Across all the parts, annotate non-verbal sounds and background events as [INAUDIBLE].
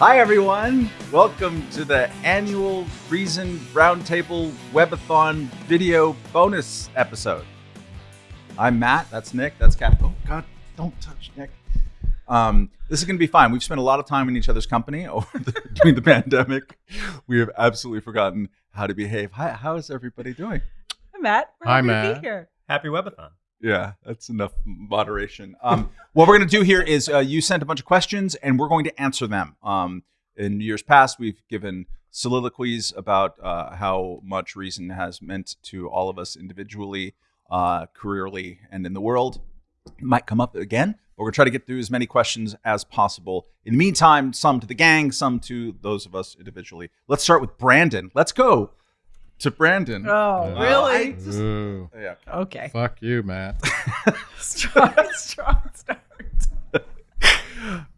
Hi, everyone. Welcome to the annual Reason Roundtable Webathon video bonus episode. I'm Matt. That's Nick. That's Cap. Oh, God, don't touch Nick. Um, this is going to be fine. We've spent a lot of time in each other's company [LAUGHS] over the, during the pandemic. We have absolutely forgotten how to behave. Hi, how is everybody doing? Hi, Matt. We're Hi, happy to Matt. be here. Happy Webathon. Yeah, that's enough moderation. Um, [LAUGHS] what we're going to do here is uh, you sent a bunch of questions, and we're going to answer them. Um, in years past, we've given soliloquies about uh, how much reason has meant to all of us individually, uh, careerly, and in the world. It might come up again, but we're going to try to get through as many questions as possible. In the meantime, some to the gang, some to those of us individually. Let's start with Brandon. Let's go to Brandon. Oh, oh Yeah. really? I just- yeah. okay. fuck you, Matt. [LAUGHS] strong, strong start.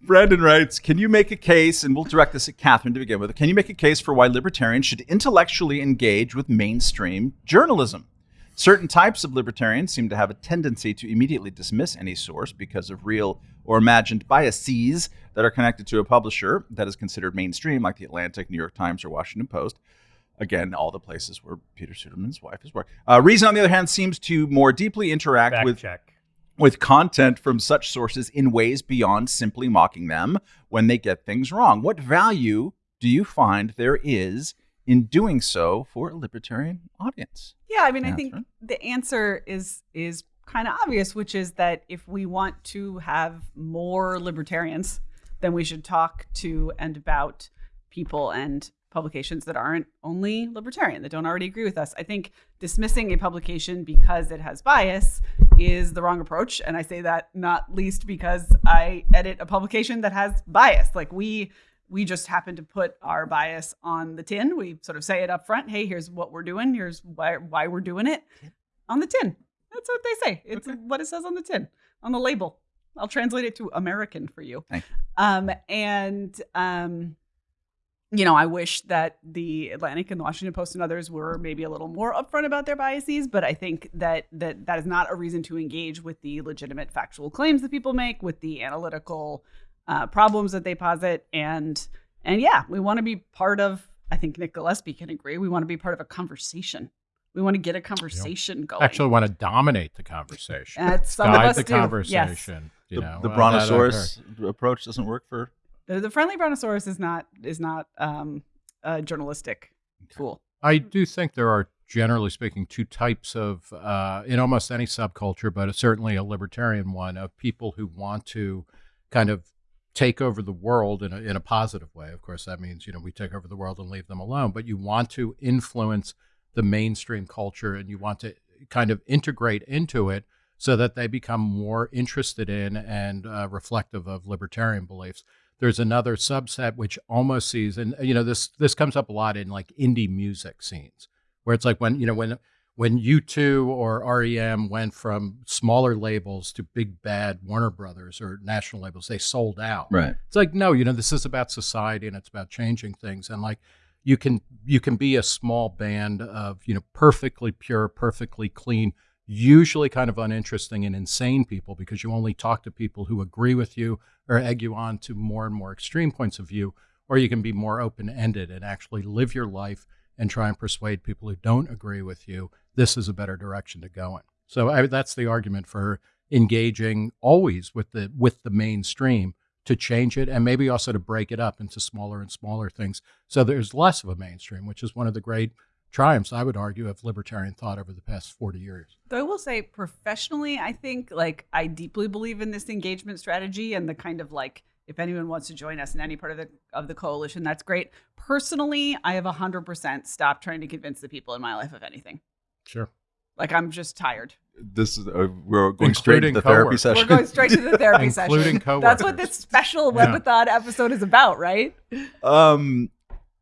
Brandon writes, Can you make a case, and we'll direct this at Catherine to begin with, can you make a case for why libertarians should intellectually engage with mainstream journalism? Certain types of libertarians seem to have a tendency to immediately dismiss any source because of real or imagined biases that are connected to a publisher that is considered mainstream, like the Atlantic, New York Times, or Washington Post. Again, all the places where Peter Suderman's wife has worked. Uh, Reason, on the other hand, seems to more deeply interact Fact with check. with content from such sources in ways beyond simply mocking them when they get things wrong. What value do you find there is in doing so for a libertarian audience? Yeah, I mean, I think the answer is is kind of obvious, which is that if we want to have more libertarians, then we should talk to and about people and publications that aren't only libertarian, that don't already agree with us. I think dismissing a publication because it has bias is the wrong approach. And I say that not least because I edit a publication that has bias. Like we we just happen to put our bias on the tin. We sort of say it up front. Hey, here's what we're doing. Here's why why we're doing it on the tin. That's what they say. It's what it says on the tin, on the label. I'll translate it to American for you. Um, and um, you know, I wish that the Atlantic and the Washington Post and others were maybe a little more upfront about their biases, but I think that that that is not a reason to engage with the legitimate factual claims that people make, with the analytical uh, problems that they posit, and and yeah, we want to be part of. I think Nick Gillespie can agree. We want to be part of a conversation. We want to get a conversation going. Actually, want to dominate the conversation. Uh, some of Guide us the do, yes. conversation. You The, know, the uh, brontosaurus approach doesn't work for. The, the friendly brontosaurus is not is not um, a journalistic tool. I do think there are, generally speaking, two types of, uh, in almost any subculture, but certainly a libertarian one, of people who want to kind of take over the world in a, in a positive way. Of course, that means, you know, we take over the world and leave them alone, but you want to influence the mainstream culture and you want to kind of integrate into it so that they become more interested in and uh, reflective of libertarian beliefs. There's another subset which almost sees, and you know, this this comes up a lot in like indie music scenes, where it's like when you know when when U2 or REM went from smaller labels to big bad Warner Brothers or national labels, they sold out. Right. It's like no, you know, this is about society and it's about changing things, and like you can you can be a small band of you know perfectly pure, perfectly clean, usually kind of uninteresting and insane people because you only talk to people who agree with you or egg you on to more and more extreme points of view, or you can be more open ended and actually live your life and try and persuade people who don't agree with you this is a better direction to go in. So I, that's the argument for engaging always with the with the mainstream to change it and maybe also to break it up into smaller and smaller things so there's less of a mainstream which is one of the great triumphs i would argue of libertarian thought over the past 40 years Though I will say, professionally, I think like I deeply believe in this engagement strategy and the kind of like if anyone wants to join us in any part of the of the coalition, that's great. Personally, I have hundred percent stopped trying to convince the people in my life of anything. sure Like I'm just tired. This is uh, we're going straight to Including the therapy session. We're going straight to the therapy session. [LAUGHS] Including session. That's what this special Yeah. webathon episode is about, right? Um,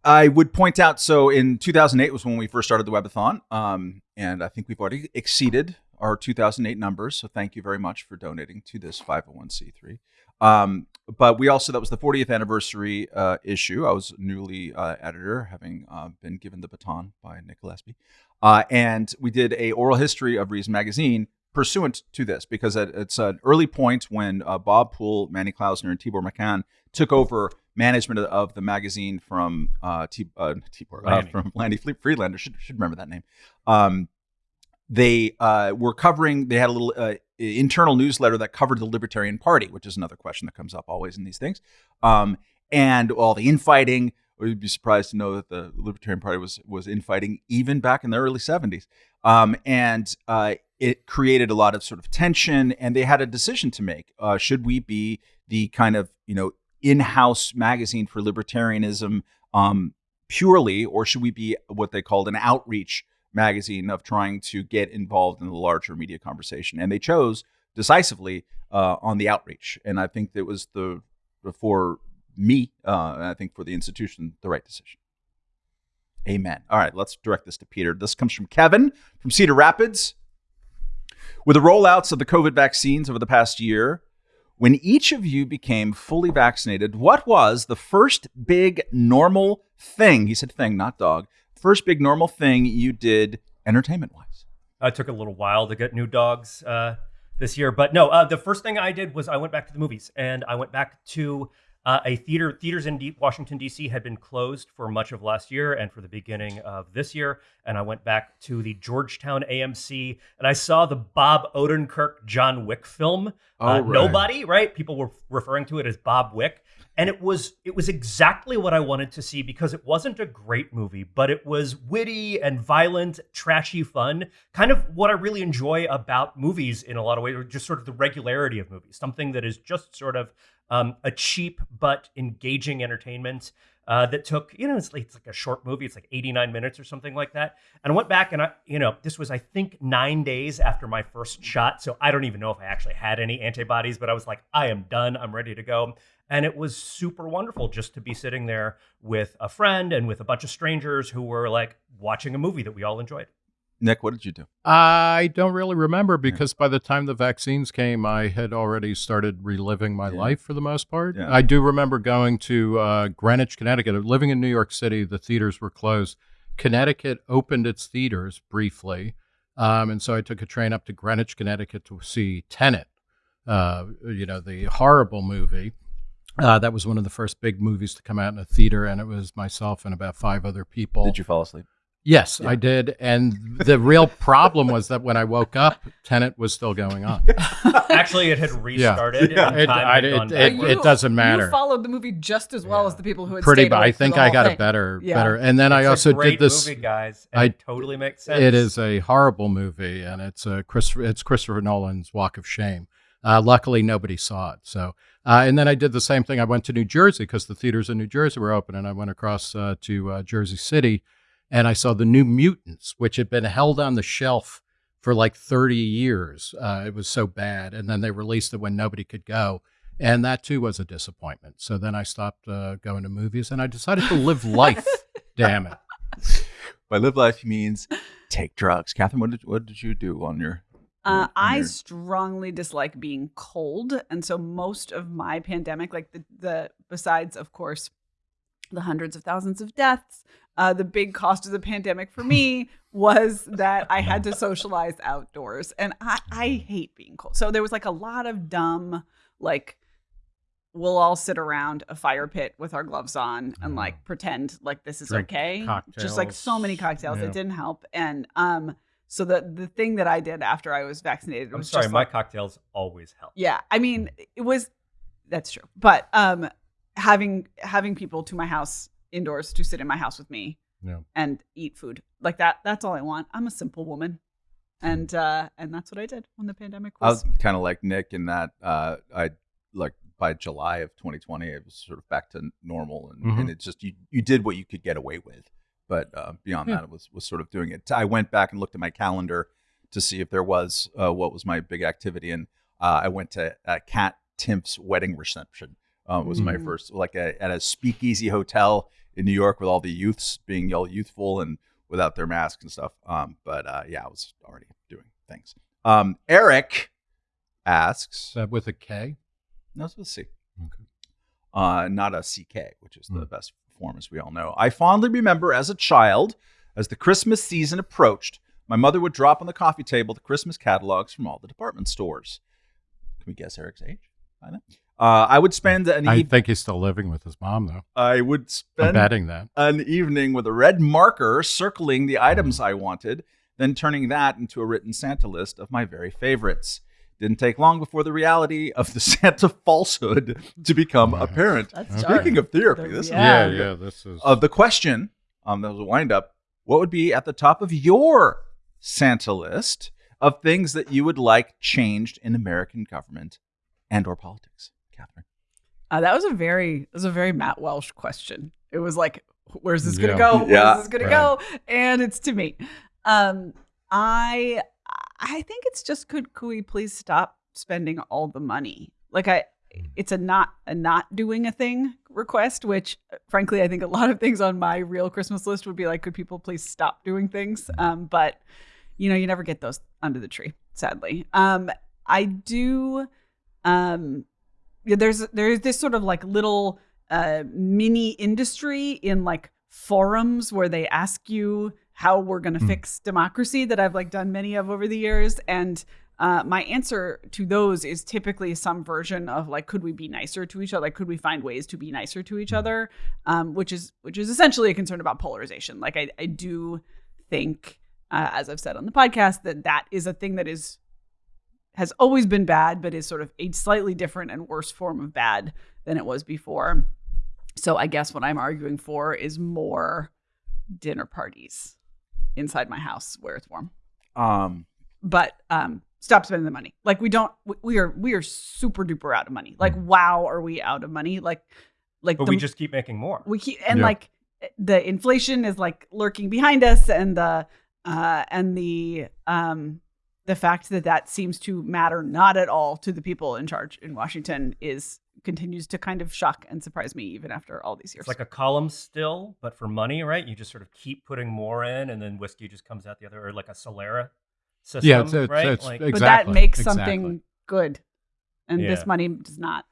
I would point out. So in 2008 was when we first started the webathon, um, and I think we've already exceeded our 2008 numbers. So thank you very much for donating to this 501c3. Um, but we also that was the 40th anniversary uh, issue. I was newly uh, editor, having uh, been given the baton by Nick Gillespie, uh, and we did a oral history of Reason magazine pursuant to this because it, it's an early point when uh, Bob Poole, Manny Klausner, and Tibor Machan took over management of, the magazine from uh, T, uh, Tibor, uh, Lanny. from [LAUGHS] Lanny Fle- Friedlander. Should should remember that name. Um, they uh, were covering. They had a little uh, internal newsletter that covered the Libertarian Party, which is another question that comes up always in these things. Um, and all the infighting. You'd be surprised to know that the Libertarian Party was was infighting even back in the early '70s, um, and uh, it created a lot of sort of tension. And they had a decision to make: uh, should we be the kind of you know in-house magazine for libertarianism um, purely, or should we be what they called an outreach magazine of trying to get involved in the larger media conversation? And they chose decisively uh, on the outreach, and I think that was the for me, uh, and I think for the institution, the right decision. Amen. All right, let's direct this to Peter. This comes from Kevin from Cedar Rapids. With the rollouts of the COVID vaccines over the past year, when each of you became fully vaccinated, what was the first big normal thing? He said thing, not dog. First big normal thing you did entertainment wise. I took a little while to get new dogs uh, this year, but no. Uh, the first thing I did was I went back to the movies, and I went back to uh, a theater. Theaters in D- Washington D.C. had been closed for much of last year and for the beginning of this year, and I went back to the Georgetown AMC, and I saw the Bob Odenkirk John Wick film. Oh, uh, right. Nobody, right? People were referring to it as Bob Wick. And it was it was exactly what I wanted to see because it wasn't a great movie, but it was witty and violent, trashy fun. Kind of what I really enjoy about movies in a lot of ways, or just sort of the regularity of movies. Something that is just sort of um, a cheap but engaging entertainment uh, that took, you know, it's like, it's like a short movie. It's like 89 minutes or something like that. And I went back and I, you know, this was, I think, nine days after my first shot. So I don't even know if I actually had any antibodies, but I was like, I am done. I'm ready to go. And it was super wonderful just to be sitting there with a friend and with a bunch of strangers who were like watching a movie that we all enjoyed. Nick, what did you do? I don't really remember because by the time the vaccines came, I had already started reliving my Yeah. life for the most part. Yeah. I do remember going to uh, Greenwich, Connecticut. Living in New York City, the theaters were closed. Connecticut opened its theaters briefly, um, and so I took a train up to Greenwich, Connecticut to see Tenet. Uh, you know, the horrible movie. Uh, that was one of the first big movies to come out in a theater, and it was myself and about five other people. Did you fall asleep? Yes, Yeah. I did. And the real problem was that when I woke up, Tenet was still going on. [LAUGHS] Actually, it had restarted. Yeah. and It- time I- had it- it- backwards. it doesn't matter. You followed the movie just as well Yeah. as the people who had Pretty, stayed but I think I whole got a better, Yeah. better. And then I It's a also great did this. movie, guys. And I- totally makes sense. It is a horrible movie, and it's a Christopher. It's Christopher Nolan's Walk of Shame. Uh, luckily, nobody saw it. So, uh, and then I did the same thing. I went to New Jersey because the theaters in New Jersey were open, and I went across uh, to uh, Jersey City, and I saw the New Mutants, which had been held on the shelf for like 30 years. Uh, it was so bad, and then they released it when nobody could go, and that too was a disappointment. So then I stopped uh, going to movies, and I decided to live life. [LAUGHS] Damn it! By live life, means take drugs. Catherine, what did what did you do on your? Uh, I strongly dislike being cold, and so most of my pandemic, like the the besides, of course, the hundreds of thousands of deaths, uh, the big cost of the pandemic for me was that I had to socialize outdoors, and I I hate being cold. So there was like a lot of dumb like. We'll all sit around a fire pit with our gloves on and like pretend like this is Drink okay. Just like so many cocktails. cocktails, Yeah. it didn't help. And um, so the the thing that I did after I was vaccinated I'm was sorry, my like, cocktails always help. yeah. I mean, it was that's true, but um, having having people to my house indoors to sit in my house with me Yeah. and eat food like that. That's all I want. I'm a simple woman, and uh, and that's what I did when the pandemic I was. was kind of like Nick in that uh, I like by July of 2020, it was sort of back to normal, and, Mhm. and it just you you did what you could get away with, but uh, beyond Yeah. that, it was was sort of doing it. I went back and looked at my calendar to see if there was uh, what was my big activity, and uh, I went to uh, Kat Timpf's wedding reception. Uh, was my Mm. first like a, at a speakeasy hotel in New York with all the youths being all youthful and without their masks and stuff. Um, but uh, yeah, I was already doing things. Um, Eric asks, that with a K? no, it's with a C, Okay. uh, not a CK, which is the Hmm. best form, as we all know. I fondly remember as a child, as the Christmas season approached, my mother would drop on the coffee table the Christmas catalogs from all the department stores. Can we guess Eric's age? Buy that. Uh, I would spend an I think he's still living with his mom, though. I would I'm spend betting that. an evening with a red marker circling the items I wanted, then turning that into a written Santa list of my very favorites. Didn't take long before the reality of the [LAUGHS] Santa falsehood to become apparent. That's Speaking dark. of therapy, The- this is Yeah. Yeah, yeah. This is. of the question, um, that was a wind up. What would be at the top of your Santa list of things that you would like changed in American government and or politics, Catherine? Uh, that was a very it was a very Matt Welch question. It was like, where's this gonna Yeah. go? Where's Yeah, this gonna right. go? And it's to me. Um, I I think it's just could could we please stop spending all the money? Like I it's a not a not doing a thing request, which frankly I think a lot of things on my real Christmas list would be like, could people please stop doing things? Um, but you know, you never get those under the tree, sadly. Um, I do um yeah, there's there's this sort of like little uh mini industry in like forums where they ask you how we're going to Hmm. fix democracy that I've like done many of over the years. And uh, my answer to those is typically some version of like could we be nicer to each other? Like could we find ways to be nicer to each other? Um, which is which is essentially a concern about polarization. Like I, I do think uh, as I've said on the podcast that that is a thing that is has always been bad, but is sort of a slightly different and worse form of bad than it was before. So I guess what I'm arguing for is more dinner parties inside my house where it's warm. Um, But um stop spending the money. Like we don't we- we are we are super duper out of money. Like wow, are we out of money? Like like But the- we just keep making more. we keep and Yeah. like the inflation is like lurking behind us and the uh and the um the fact that that seems to matter not at all to the people in charge in Washington is continues to kind of shock and surprise me even after all these years. It's like a column still, but for money, right? You just sort of keep putting more in, and then whiskey just comes out the other, or like a Solera system, Yeah, it's- it's- right? it's- like, but that makes exactly. something good. And this money does not.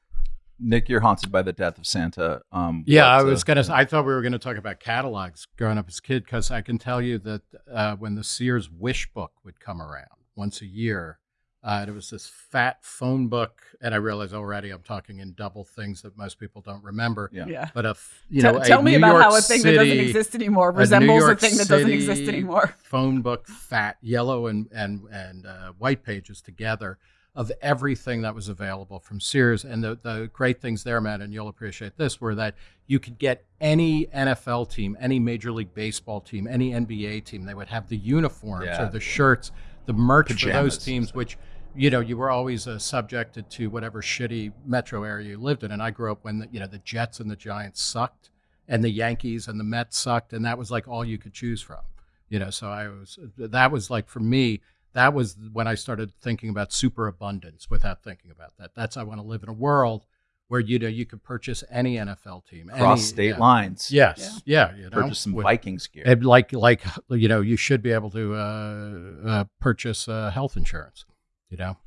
Nick, you're haunted by the death of Santa. Um, Yeah, I what, uh, was gonna. I thought we were gonna talk about catalogs growing up as a kid because I can tell you that uh, when the Sears Wish book would come around once a year, uh, there was this fat phone book, and I realize already I'm talking in double things that most people don't remember. Yeah. Yeah. But a f- you Tell- know, a tell me New about York how a thing that doesn't exist anymore resembles a York thing that doesn't exist anymore. Phone book, fat, yellow, and and and uh, white pages together of everything that was available from Sears. And the the great things there, Matt, and you'll appreciate this, were that you could get any NFL team, any Major League Baseball team, any NBA team. They would have the uniforms Yeah. or the shirts, the merch for those teams, which. You know, you were always uh, subjected to whatever shitty metro area you lived in, and I grew up when the, you know the Jets and the Giants sucked, and the Yankees and the Mets sucked, and that was like all you could choose from. You know, so I was that was like for me, that was when I started thinking about superabundance without thinking about that. That's I want to live in a world where you know you could purchase any NFL team, cross any- state yeah. lines. Yes, yeah, you know, Purchase some with- Vikings gear. and like like you know you should be able to uh, uh, purchase uh, health insurance. You know,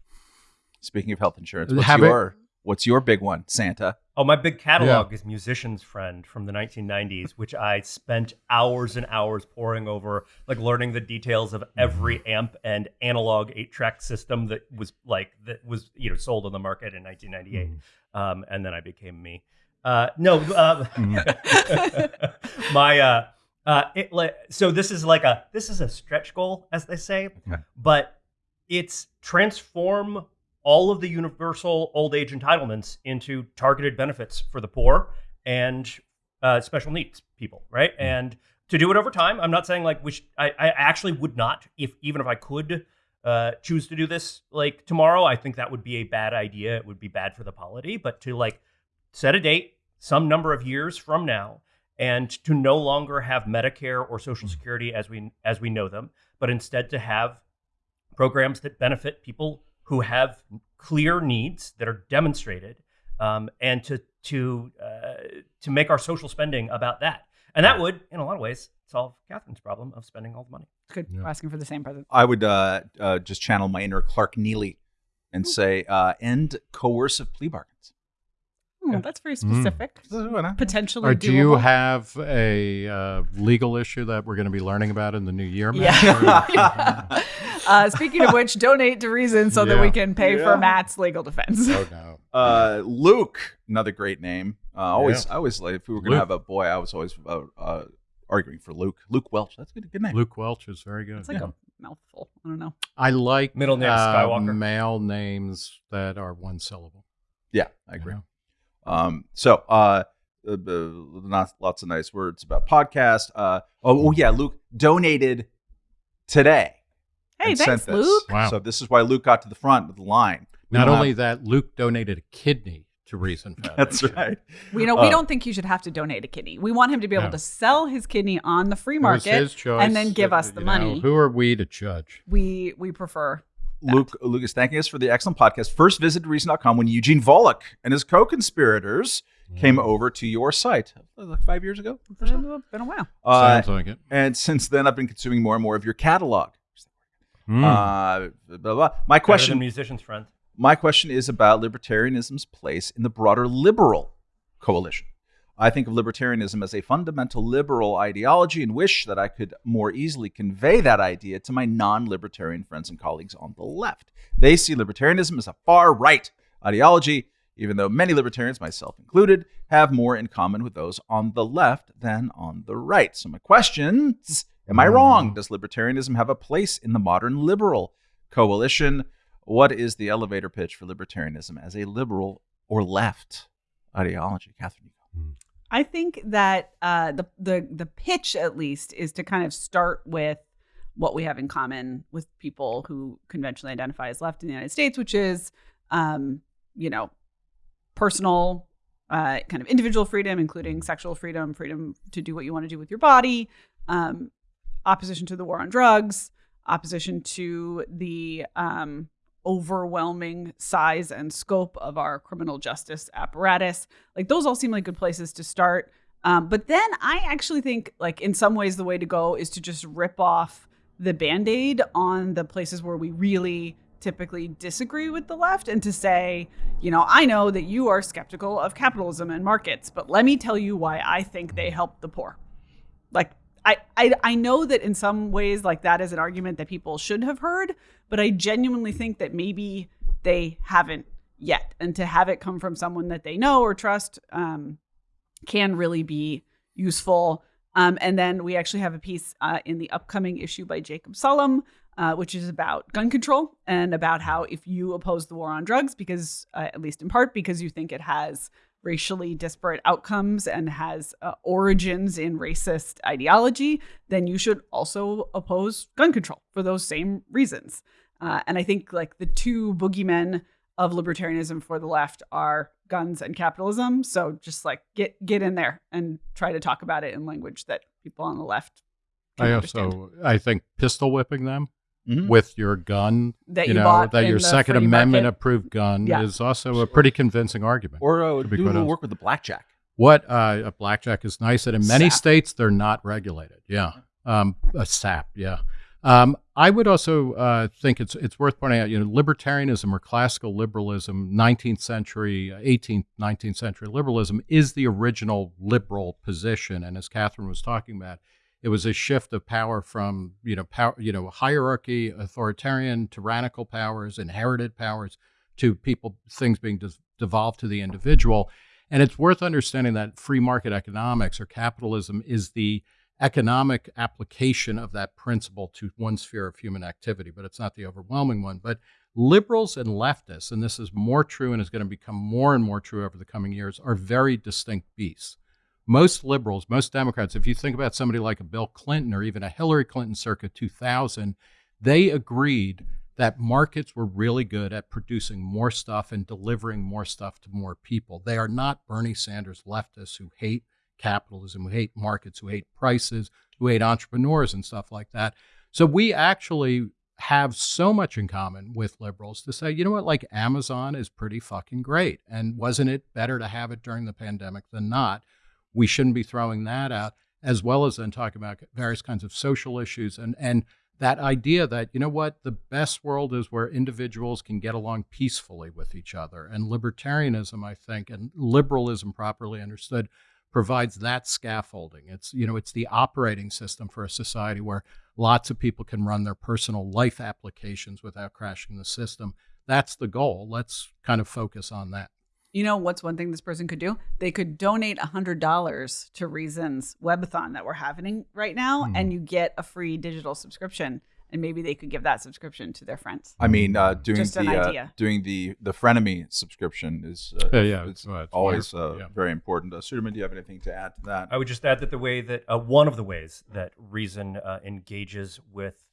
Speaking of health insurance, what's Have it- your what's your big one, Santa? Oh, my big catalog is Musician's Friend from the 1990s, which I spent hours and hours poring over, like learning the details of every amp and analog eight-track system that was like that was you know sold on the market in 1998. Um, and then I became me. Uh, no, uh, [LAUGHS] my uh, uh, it, like, so this is like a this is a stretch goal, as they say, but it's transform all of the universal old age entitlements into targeted benefits for the poor and uh, special needs people, right? And to do it over time, I'm not saying like which I, I actually would not, if even if I could uh, choose to do this like tomorrow, I think that would be a bad idea. It would be bad for the polity. But to like set a date, some number of years from now, and to no longer have Medicare or Social Security as we as we know them, but instead to have programs that benefit people who have clear needs that are demonstrated, um, and to to uh, to make our social spending about that, and that would, in a lot of ways, solve Catherine's problem of spending all the money. It's Good. Yeah. We're asking for the same present. I would uh, uh, just channel my inner Clark Neily and say, uh, end coercive plea bargains. Oh, that's very specific. Potentially Or do you have a uh, legal issue that we're going to be learning about in the new year? Matt? [LAUGHS] Yeah. uh, speaking of [LAUGHS] which, donate to Reason so that we can pay Yeah. for Matt's legal defense. oh no. [LAUGHS] Uh, Luke, another great name. Uh, always, I always like if we were gonna have a boy, I was always uh, uh, arguing for Luke. Luke Welch. That's a good. Good name. Luke Welch is very good. It's like a mouthful. I don't know. I like Middle name uh, Skywalker. male names that are one syllable. Yeah, I agree. you know? Um, so uh, uh, uh, not lots of nice words about podcast. Uh, oh, oh yeah, Luke donated today. Hey, and thanks. Luke. Wow. So this is why Luke got to the front of the line. We Not only have- that, Luke donated a kidney to Reason [LAUGHS] Foundation. that's right. We know we Uh, don't think you should have to donate a kidney. We want him to be able No. to sell his kidney on the free market. his choice, and then give us the you know, money. who are we to judge? We we prefer. That. Luke Lucas thanking us for the excellent podcast. First visit to Reason.com when Eugene Volokh and his co-conspirators came Mm. over to your site like five years ago. It's been a while. Uh, Sounds like it. and since then, I've been consuming more and more of your catalog. Mm. Uh, blah, blah, blah. My question musician's friend. My question is about libertarianism's place in the broader liberal coalition. I think of libertarianism as a fundamental liberal ideology and wish that I could more easily convey that idea to my non libertarian friends and colleagues on the left. They see libertarianism as a far right ideology, even though many libertarians, myself included, have more in common with those on the left than on the right. So, my question is Am I wrong? Mm. Does libertarianism have a place in the modern liberal coalition? What is the elevator pitch for libertarianism as a liberal or left ideology? Catherine. I think that uh, the the the pitch at least is to kind of start with what we have in common with people who conventionally identify as left in the United States, which is, um, you know, personal, uh, kind of individual freedom, including sexual freedom, freedom to do what you want to do with your body, um, opposition to the war on drugs, opposition to the um, overwhelming size and scope of our criminal justice apparatus. Like those all seem like good places to start. Um, but then I actually think, like in some ways, the way to go is to just rip off the band aid on the places where we really typically disagree with the left and to say, you know, I know that you are skeptical of capitalism and markets, but let me tell you why I think they help the poor. Like I, I I know that in some ways like that is an argument that people should have heard, but I genuinely think that maybe they haven't yet. And to have it come from someone that they know or trust um, can really be useful. Um, and then we actually have a piece uh, in the upcoming issue by Jacob Sullum, uh, which is about gun control and about how if you oppose the war on drugs, because uh, at least in part because you think it has racially disparate outcomes and has uh, origins in racist ideology, then you should also oppose gun control for those same reasons. Uh, and I think like the two boogeymen of libertarianism for the left are guns and capitalism. So just like get get in there and try to talk about it in language that people on the left I understand. also I think pistol whipping them Mhm. with your gun That you you know that your Second Amendment market. approved gun Yeah. is also a pretty convincing argument. Or uh, do a quite little work with the blackjack. What uh, a blackjack is nice, and in many Sap. states they're not regulated. Yeah, um, a sap. Yeah, um, I would also uh, think it's it's worth pointing out. You know, libertarianism or classical liberalism, 19th century, 18th, 19th century liberalism is the original liberal position, and as Catherine was talking about, it was a shift of power from you know power, you know hierarchy, authoritarian, tyrannical powers, inherited powers to people things being de- devolved to the individual. And it's worth understanding that free market economics or capitalism is the economic application of that principle to one sphere of human activity, but it's not the overwhelming one. But liberals and leftists, and this is more true and is going to become more and more true over the coming years, are very distinct beasts. Most liberals, most Democrats, if you think about somebody like a Bill Clinton or even a Hillary Clinton circa 2000, they agreed that markets were really good at producing more stuff and delivering more stuff to more people. They are not Bernie Sanders leftists who hate capitalism, who hate markets, who hate prices, who hate entrepreneurs and stuff like that. So we actually have so much in common with liberals to say, you know what, like Amazon is pretty fucking great. And wasn't it better to have it during the pandemic than not? We shouldn't be throwing that out, as well as then talking about various kinds of social issues. And and that idea that you know what the best world is where individuals can get along peacefully with each other. And libertarianism i think and liberalism properly understood provides that scaffolding. It's you know it's the operating system for a society where lots of people can run their personal life applications without crashing the system. That's the goal. Let's kind of focus on that You know what's one thing this person could do? They could donate $100 to Reason's webathon that we're having right now, Mhm. and you get a free digital subscription. And maybe they could give that subscription to their friends. I mean, uh, doing Just an the uh, doing the the frenemy subscription is uh, Yeah, yeah, it's it's- it's always uh, yeah. very important. Uh, Suderman, do you have anything to add to that? I would just add that the way that uh, one of the ways that reason uh, engages with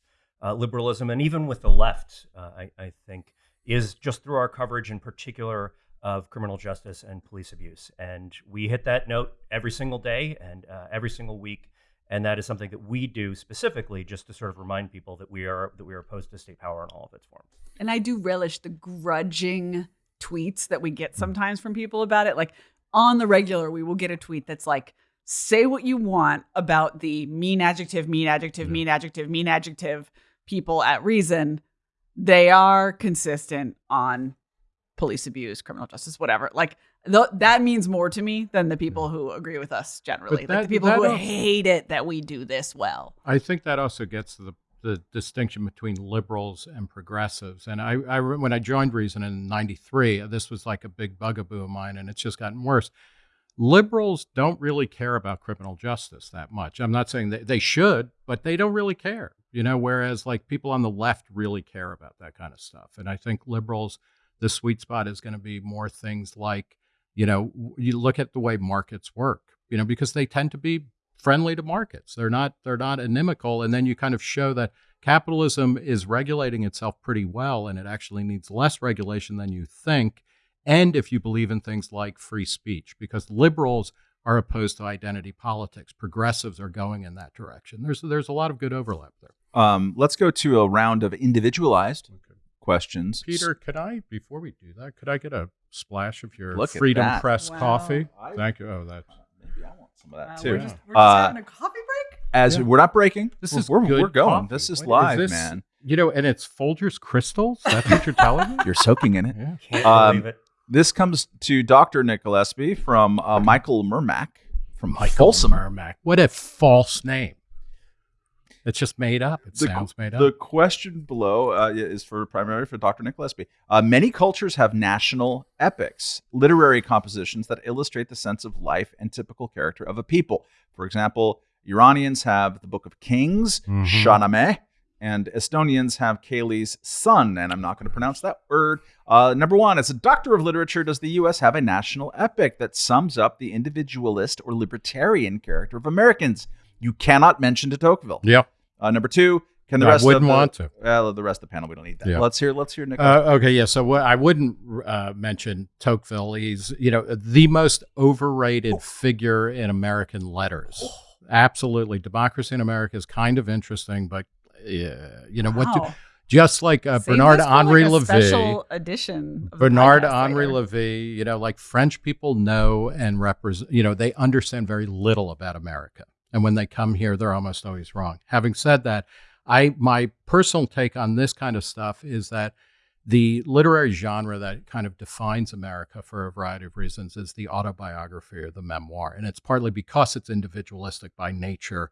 uh, liberalism and even with the left, uh, I, I think, is just through our coverage in particular of criminal justice and police abuse. And we hit that note every single day and uh, every single week. And that is something that we do specifically just to sort of remind people that we are that we are opposed to state power in all of its forms. And I do relish the grudging tweets that we get sometimes from people about it. Like on the regular, we will get a tweet that's like, say what you want about the mean adjective, mean adjective, mean adjective, mean adjective people at Reason. They are consistent on police abuse, criminal justice, whatever. Like th- that means more to me than the hmm. people who agree with us generally. like the people who al- hate it that we do this well. I think that also gets to the, the distinction between liberals and progressives. And I, I when I joined Reason in '93, this was like a big bugaboo of mine, and it's just gotten worse. Liberals don't really care about criminal justice that much. I'm not saying that they should, but they don't really care. You know, whereas like people on the left really care about that kind of stuff. And I think liberals, the sweet spot is going to be more things like, you know, you look at the way markets work. You know, because they tend to be friendly to markets. They're not they're not inimical, and then you kind of show that capitalism is regulating itself pretty well, and it actually needs less regulation than you think. And if you believe in things like free speech, because liberals are opposed to identity politics, progressives are going in that direction. There's there's a lot of good overlap there. Um, let's go to a round of individualized questions. Peter, could I before we do that, could I get a splash of your Look at Freedom that. Press Wow. coffee? I- Thank you. Oh, that Maybe I want some of that Wow, too. We're just, we're just Uh, having a coffee break. As Yeah. we're not breaking, This we're, is we're, good we're going. coffee. This is What- live, this- man. You know, and it's Folgers crystals. That's what you're telling me. [LAUGHS] You're soaking in it. Yeah. Can't Um, believe it. This comes to Dr. Nick from uh, Michael Mermack from Folsom. Mermack. What a false name. It's just made up. It The- sounds made up. The question below uh, is for primarily for Dr. Nick Gillespie. Uh, many cultures have national epics, literary compositions that illustrate the sense of life and typical character of a people. For example, Iranians have the Book of Kings, Mhm. Shahnameh, and Estonians have Kalev's Son, and I'm not going to pronounce that word. Uh, number one, as a doctor of literature, does the U.S. have a national epic that sums up the individualist or libertarian character of Americans? You cannot mention de Tocqueville. yeah. Uh, number two, can the I rest wouldn't of the, want to. Well, the rest of the panel, we don't need that. Yeah. Let's hear. Let's hear Nick. Uh, okay, yeah. So what I wouldn't uh, mention Tocqueville. He's you know the most overrated figure in American letters. Absolutely, democracy in America is kind of interesting, but yeah, you know what? do- just like uh, Save Bernard Henri like, Levy. special edition. Bernard Henri later. Levy, you know, like French people know and represent, you know, they understand very little about America. And when they come here, they're almost always wrong. Having said that, I my personal take on this kind of stuff is that the literary genre that kind of defines America for a variety of reasons is the autobiography or the memoir. And it's partly because it's individualistic by nature.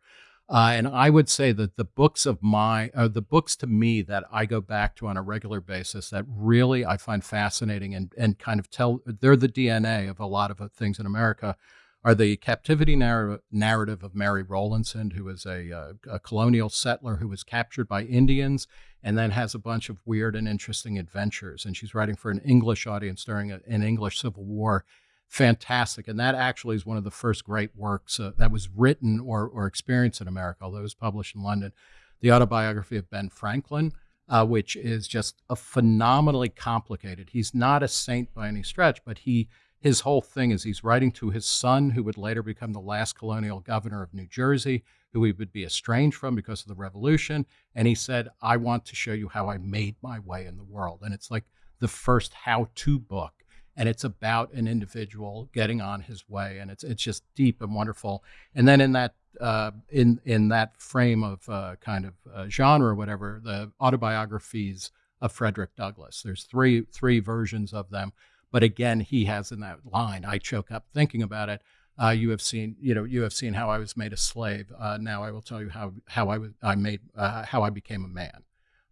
Uh, and I would say that the books of my, uh, the books to me that I go back to on a regular basis that really I find fascinating and, and kind of tell, they're the DNA of a lot of things in America, are the captivity narr- narrative of Mary Rowlandson, who is a, uh, a colonial settler who was captured by Indians and then has a bunch of weird and interesting adventures. And she's writing for an English audience during a, an English Civil War fantastic. And that actually is one of the first great works uh, that was written or, or experienced in America, although it was published in London. The autobiography of Ben Franklin, uh, which is just a phenomenally complicated. He's not a saint by any stretch, but he his whole thing is he's writing to his son, who would later become the last colonial governor of New Jersey, who he would be estranged from because of the revolution. And he said, I want to show you how I made my way in the world. And it's like the first how to book and it's about an individual getting on his way and it's it's just deep and wonderful and then in that uh, in in that frame of uh, kind of uh, genre or whatever, the autobiographies of Frederick Douglass. There's three three versions of them, but again, he has in that line. I choke up thinking about it. Uh, you have seen, you know, you have seen how I was made a slave. Uh, now I will tell you how how I was I made uh, how I became a man,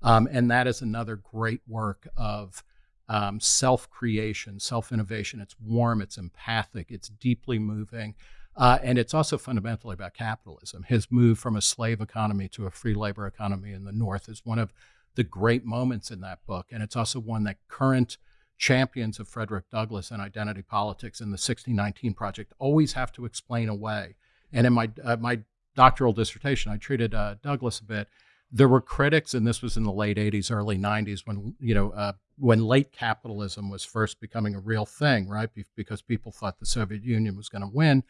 um, and that is another great work of um, self creation, self innovation. It's warm, it's empathic, it's deeply moving. Uh, and it's also fundamentally about capitalism. His move from a slave economy to a free labor economy in the North is one of the great moments in that book. And it's also one that current champions of Frederick Douglass and identity politics in the 1619 Project always have to explain away. And in my, uh, my doctoral dissertation, I treated uh, Douglass a bit. There were critics, and this was in the late 80s, early 90s, when you know uh, when late capitalism was first becoming a real thing, right? Because people thought the Soviet Union was going to win.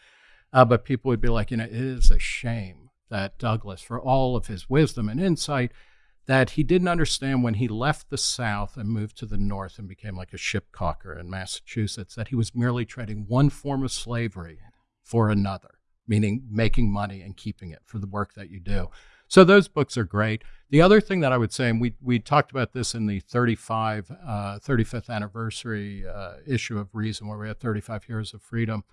Uh, but people would be like, you know, it is a shame that Douglass, for all of his wisdom and insight, that he didn't understand when he left the South and moved to the North and became like a ship caulker in Massachusetts, that he was merely trading one form of slavery for another, meaning making money and keeping it for the work that you do. So those books are great. The other thing that I would say, and we, we talked about this in the 35, uh, 35th anniversary uh, issue of Reason, where we had 35 years of freedom,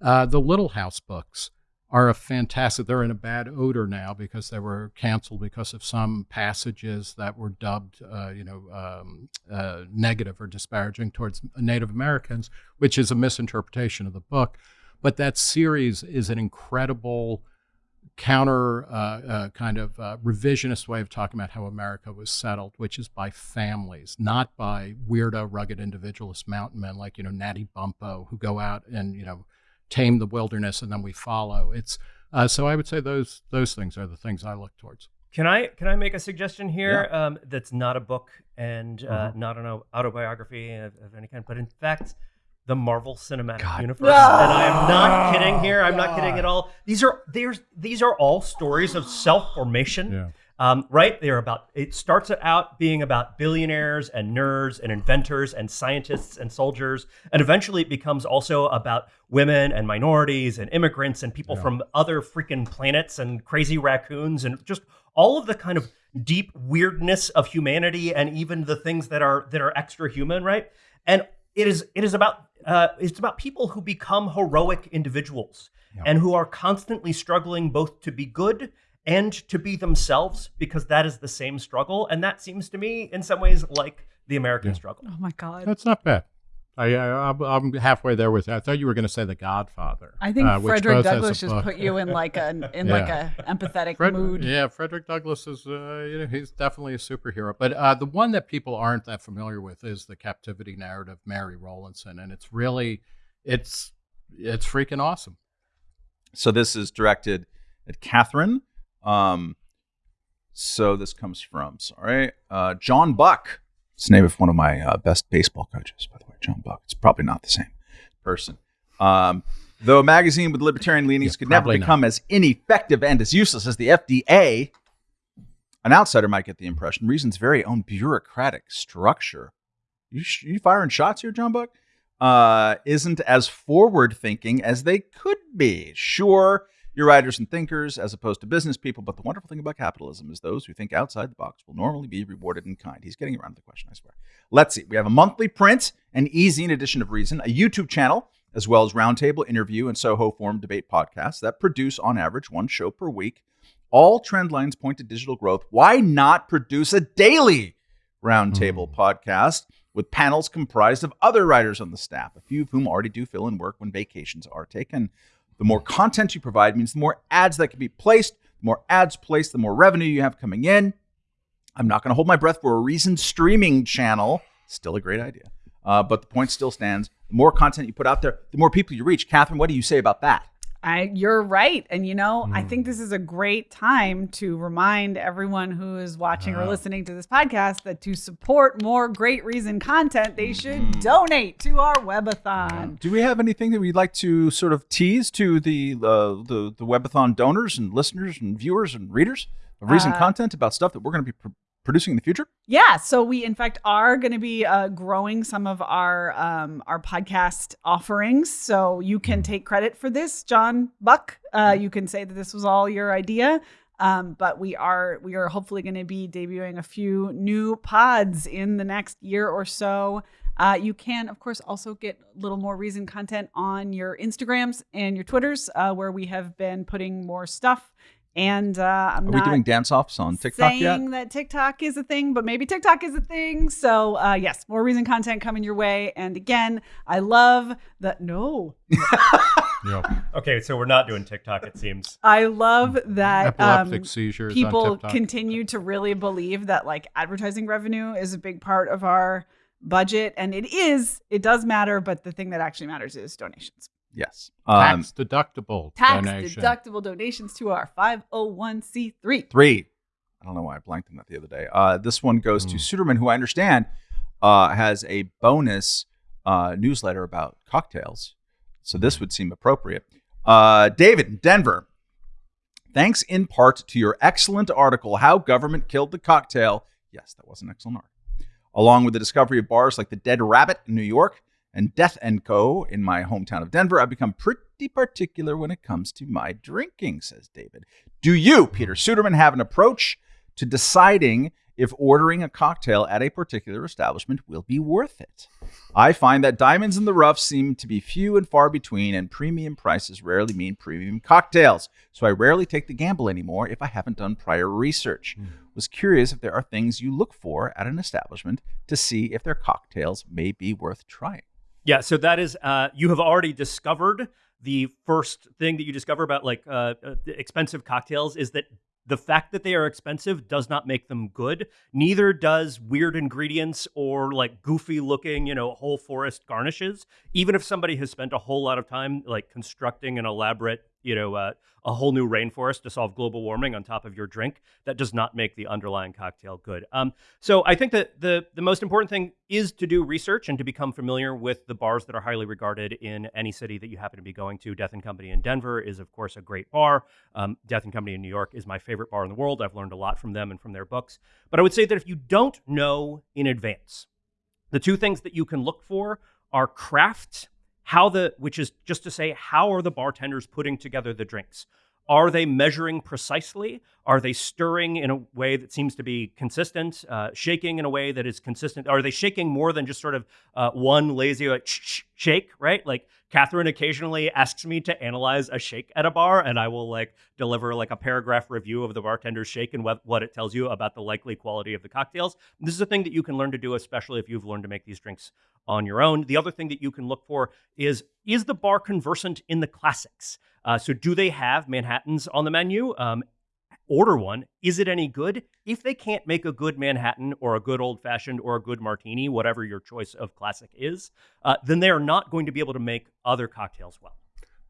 uh, the Little House books are a fantastic. They're in a bad odor now because they were canceled because of some passages that were dubbed, uh, you know, um, uh, negative or disparaging towards Native Americans, which is a misinterpretation of the book. But that series is an incredible counter uh, uh, kind of uh, revisionist way of talking about how America was settled, which is by families, not by weirdo, rugged individualist mountain men like you know Natty Bumppo who go out and you know tame the wilderness and then we follow. It's uh, so I would say those those things are the things I look towards. Can I can I make a suggestion here yeah. um, that's not a book and uh, mm-hmm. not an autobiography of, of, any kind, but in fact the Marvel Cinematic God. Universe. And I am not kidding here. I'm God. not kidding at all. These are there's these are all stories of self formation. Yeah. Um, right? They're about, it starts out being about billionaires and nerds and inventors and scientists and soldiers. And eventually it becomes also about women and minorities and immigrants and people yeah. from other freaking planets and crazy raccoons and just all of the kind of deep weirdness of humanity and even the things that are that are extra human, right? And it is it is about uh, it's about people who become heroic individuals yeah. and who are constantly struggling both to be good and to be themselves because that is the same struggle. And that seems to me, in some ways, like the American yeah. struggle. Oh my God. That's not bad. I, I, am halfway there with. I thought you were going to say The Godfather. I think uh, Frederick Douglass just put you in like a [LAUGHS] in yeah. like a empathetic Fred, mood. Yeah, Frederick Douglass is uh, you know he's definitely a superhero. But uh, the one that people aren't that familiar with is the captivity narrative, Mary Rowlandson, and it's really it's it's freaking awesome. So this is directed at Catherine um, so this comes from, sorry, uh, John Buck. It's the name of one of my uh, best baseball coaches, by the way, John Buck. It's probably not the same person. Um, though a magazine with libertarian leanings yeah, could never become not. as ineffective and as useless as the FDA, an outsider might get the impression Reason's very own bureaucratic structure. You, sh- you firing shots here, John Buck? Uh, isn't as forward thinking as they could be. Sure, you're writers and thinkers as opposed to business people, but the wonderful thing about capitalism is those who think outside the box will normally be rewarded in kind. He's getting around to the question, I swear. Let's see. We have a monthly print and e-zine edition of Reason, a YouTube channel, as well as roundtable interview and Soho Forum debate podcasts that produce on average one show per week. All trend lines point to digital growth. Why not produce a daily roundtable mm. podcast with panels comprised of other writers on the staff, a few of whom already do fill in work when vacations are taken? The more content you provide means the more ads that can be placed. The more ads placed, the more revenue you have coming in. I'm not going to hold my breath for a Reason streaming channel. Still a great idea. Uh, but the point still stands. The more content you put out there, the more people you reach. Catherine, what do you say about that? I you're right. And you know, mm. I think this is a great time to remind everyone who is watching uh, or listening to this podcast that to support more great reason content, they should mm. donate to our webathon. Do we have anything that we'd like to sort of tease to the uh, the the webathon donors and listeners and viewers and readers of reason uh, content about stuff that we're going to be producing in the future? Yeah, so we in fact are going to be uh, growing some of our um, our podcast offerings. So you can take credit for this, John Buck. Uh, you can say that this was all your idea. Um, but we are we are hopefully going to be debuting a few new pods in the next year or so. Uh, you can, of course, also get a little more reason content on your Instagrams and your Twitters, uh, where we have been putting more stuff. And uh, I'm Are not we doing dance offs on TikTok saying yet? that TikTok is a thing, but maybe TikTok is a thing. So uh, yes, more reason content coming your way. And again, I love that. No, [LAUGHS] Yeah. Okay, so we're not doing TikTok, it seems. I love that. Epileptic um, seizures. on people TikTok. continue to really believe that like advertising revenue is a big part of our budget, and it is. It does matter, but the thing that actually matters is donations. Yes. Um, tax deductible Tax donation. deductible donations to our 501c3. three. I don't know why I blanked on that the other day. Uh, this one goes to Hmm. Suderman, who I understand uh, has a bonus uh, newsletter about cocktails. So this would seem appropriate. Uh, David, in Denver. Thanks in part to your excellent article, How Government Killed the Cocktail. Yes, that was an excellent article. Along with the discovery of bars like the Dead Rabbit in New York and Death Co. in my hometown of Denver, I've become pretty particular when it comes to my drinking, says David. Do you, Peter Suderman, have an approach to deciding if ordering a cocktail at a particular establishment will be worth it? I find that diamonds in the rough seem to be few and far between, and premium prices rarely mean premium cocktails. So I rarely take the gamble anymore if I haven't done prior research. Hmm. Was curious if there are things you look for at an establishment to see if their cocktails may be worth trying. Yeah, so that is uh, you have already discovered the first thing that you discover about like uh, uh, expensive cocktails is that the fact that they are expensive does not make them good. Neither does weird ingredients or like goofy looking, you know, whole forest garnishes. Even if somebody has spent a whole lot of time like constructing an elaborate, you know, uh, a whole new rainforest to solve global warming on top of your drink, that does not make the underlying cocktail good. Um, so I think that the the most important thing is to do research and to become familiar with the bars that are highly regarded in any city that you happen to be going to. Death and Company in Denver is of course a great bar. Um, Death and Company in New York is my favorite bar in the world. I've learned a lot from them and from their books. But I would say that if you don't know in advance, the two things that you can look for are craft, how the which is just to say how are the bartenders putting together the drinks? Are they measuring precisely? Are they stirring in a way that seems to be consistent? Uh, shaking in a way that is consistent? Are they shaking more than just sort of uh, one lazy like shake? Right? Like Katherine occasionally asks me to analyze a shake at a bar, and I will like deliver like a paragraph review of the bartender's shake and what, what it tells you about the likely quality of the cocktails. This is a thing that you can learn to do, especially if you've learned to make these drinks on your own. The other thing that you can look for is is the bar conversant in the classics? Uh, so, do they have Manhattans on the menu? Um, order one. Is it any good? If they can't make a good Manhattan or a good old fashioned or a good martini, whatever your choice of classic is, uh, then they are not going to be able to make other cocktails well.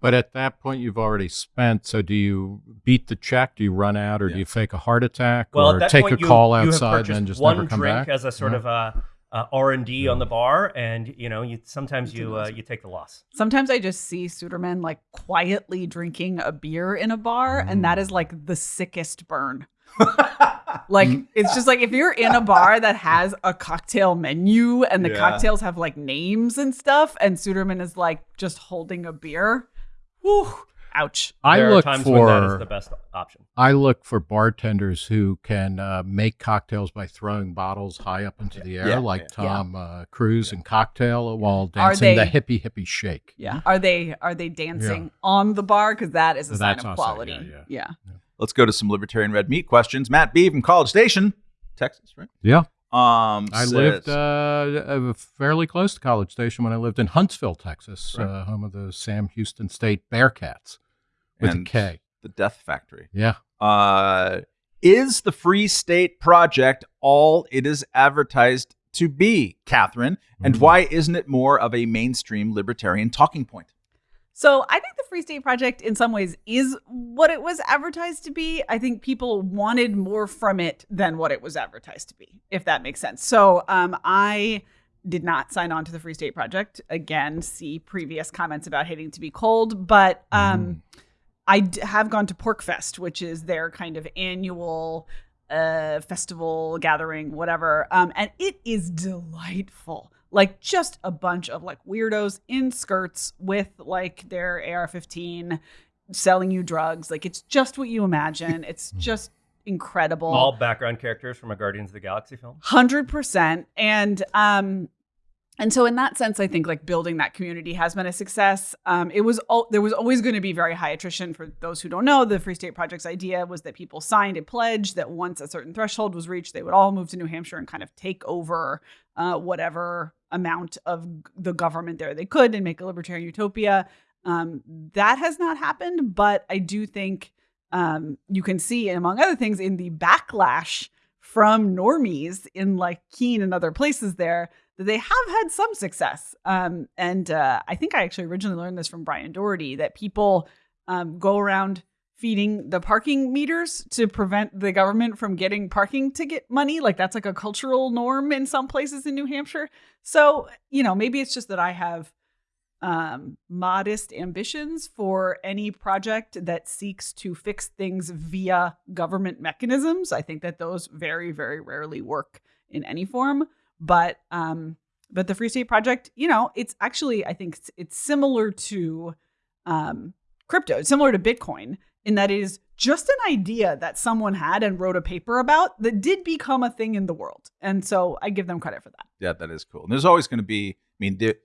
But at that point, you've already spent. So, do you beat the check? Do you run out, or Yeah. do you fake a heart attack, Well, or take point, a you, call outside and then just one never come drink back? as a sort Yeah. of uh, uh, R and D on the bar, and you know, you sometimes you uh, you take the loss. Sometimes I just see Suderman like quietly drinking a beer in a bar, and that is like the sickest burn. [LAUGHS] like it's just like if you're in a bar that has a cocktail menu and the Yeah. cocktails have like names and stuff, and Suderman is like just holding a beer. Whew, ouch. I there look are times for when that is the best option. I look for bartenders who can uh, make cocktails by throwing bottles high up into the air, Yeah, like yeah. Tom uh, Cruise in Cocktail, while Are dancing the they- hippie hippie shake. Yeah. Are they are they dancing on the bar? Because that is a sign That's of also- quality. yeah, yeah. Let's go to some libertarian red meat questions. Matt B from College Station, Texas, right? Yeah, Um, I says- lived uh, uh, fairly close to College Station when I lived in Huntsville, Texas, Right. uh, home of the Sam Houston State Bearkats with And a K. the Death Factory. Yeah. Uh, is the Free State Project all it is advertised to be, Katherine? And Mhm. why isn't it more of a mainstream libertarian talking point? So I think the Free State Project, in some ways, is what it was advertised to be. I think people wanted more from it than what it was advertised to be, if that makes sense. So um, I did not sign on to the Free State Project. Again, see previous comments about hating to be cold, but um, I d- have gone to PorcFest, which is their kind of annual uh, festival gathering, whatever. Um, and it is delightful. Like just a bunch of like weirdos in skirts with like their AR-15 selling you drugs. Like it's just what you imagine. It's [LAUGHS] just incredible. All background characters from a Guardians of the Galaxy film. Hundred percent. And um, and so in that sense, I think like building that community has been a success. Um, it was all, there was always going to be very high attrition. For those who don't know, the Free State Project's idea was that people signed a pledge that once a certain threshold was reached, they would all move to New Hampshire and kind of take over uh, whatever amount of the government there they could and make a libertarian utopia. Um, that has not happened, but I do think um, you can see, among other things, in the backlash from normies in like Keene and other places there that they have had some success. Um, and uh, I think I actually originally learned this from Brian Doherty that people um, go around feeding the parking meters to prevent the government from getting parking ticket money. Like that's like a cultural norm in some places in New Hampshire. So, you know, maybe it's just that I have um, modest ambitions for any project that seeks to fix things via government mechanisms. I think that those very, very rarely work in any form. But um, but the Free State Project, you know, it's actually I think it's, it's similar to um, crypto, it's similar to Bitcoin in that is just an idea that someone had and wrote a paper about that did become a thing in the world. And so I give them credit for that. Yeah, that is cool. And there's always going to be. I mean, the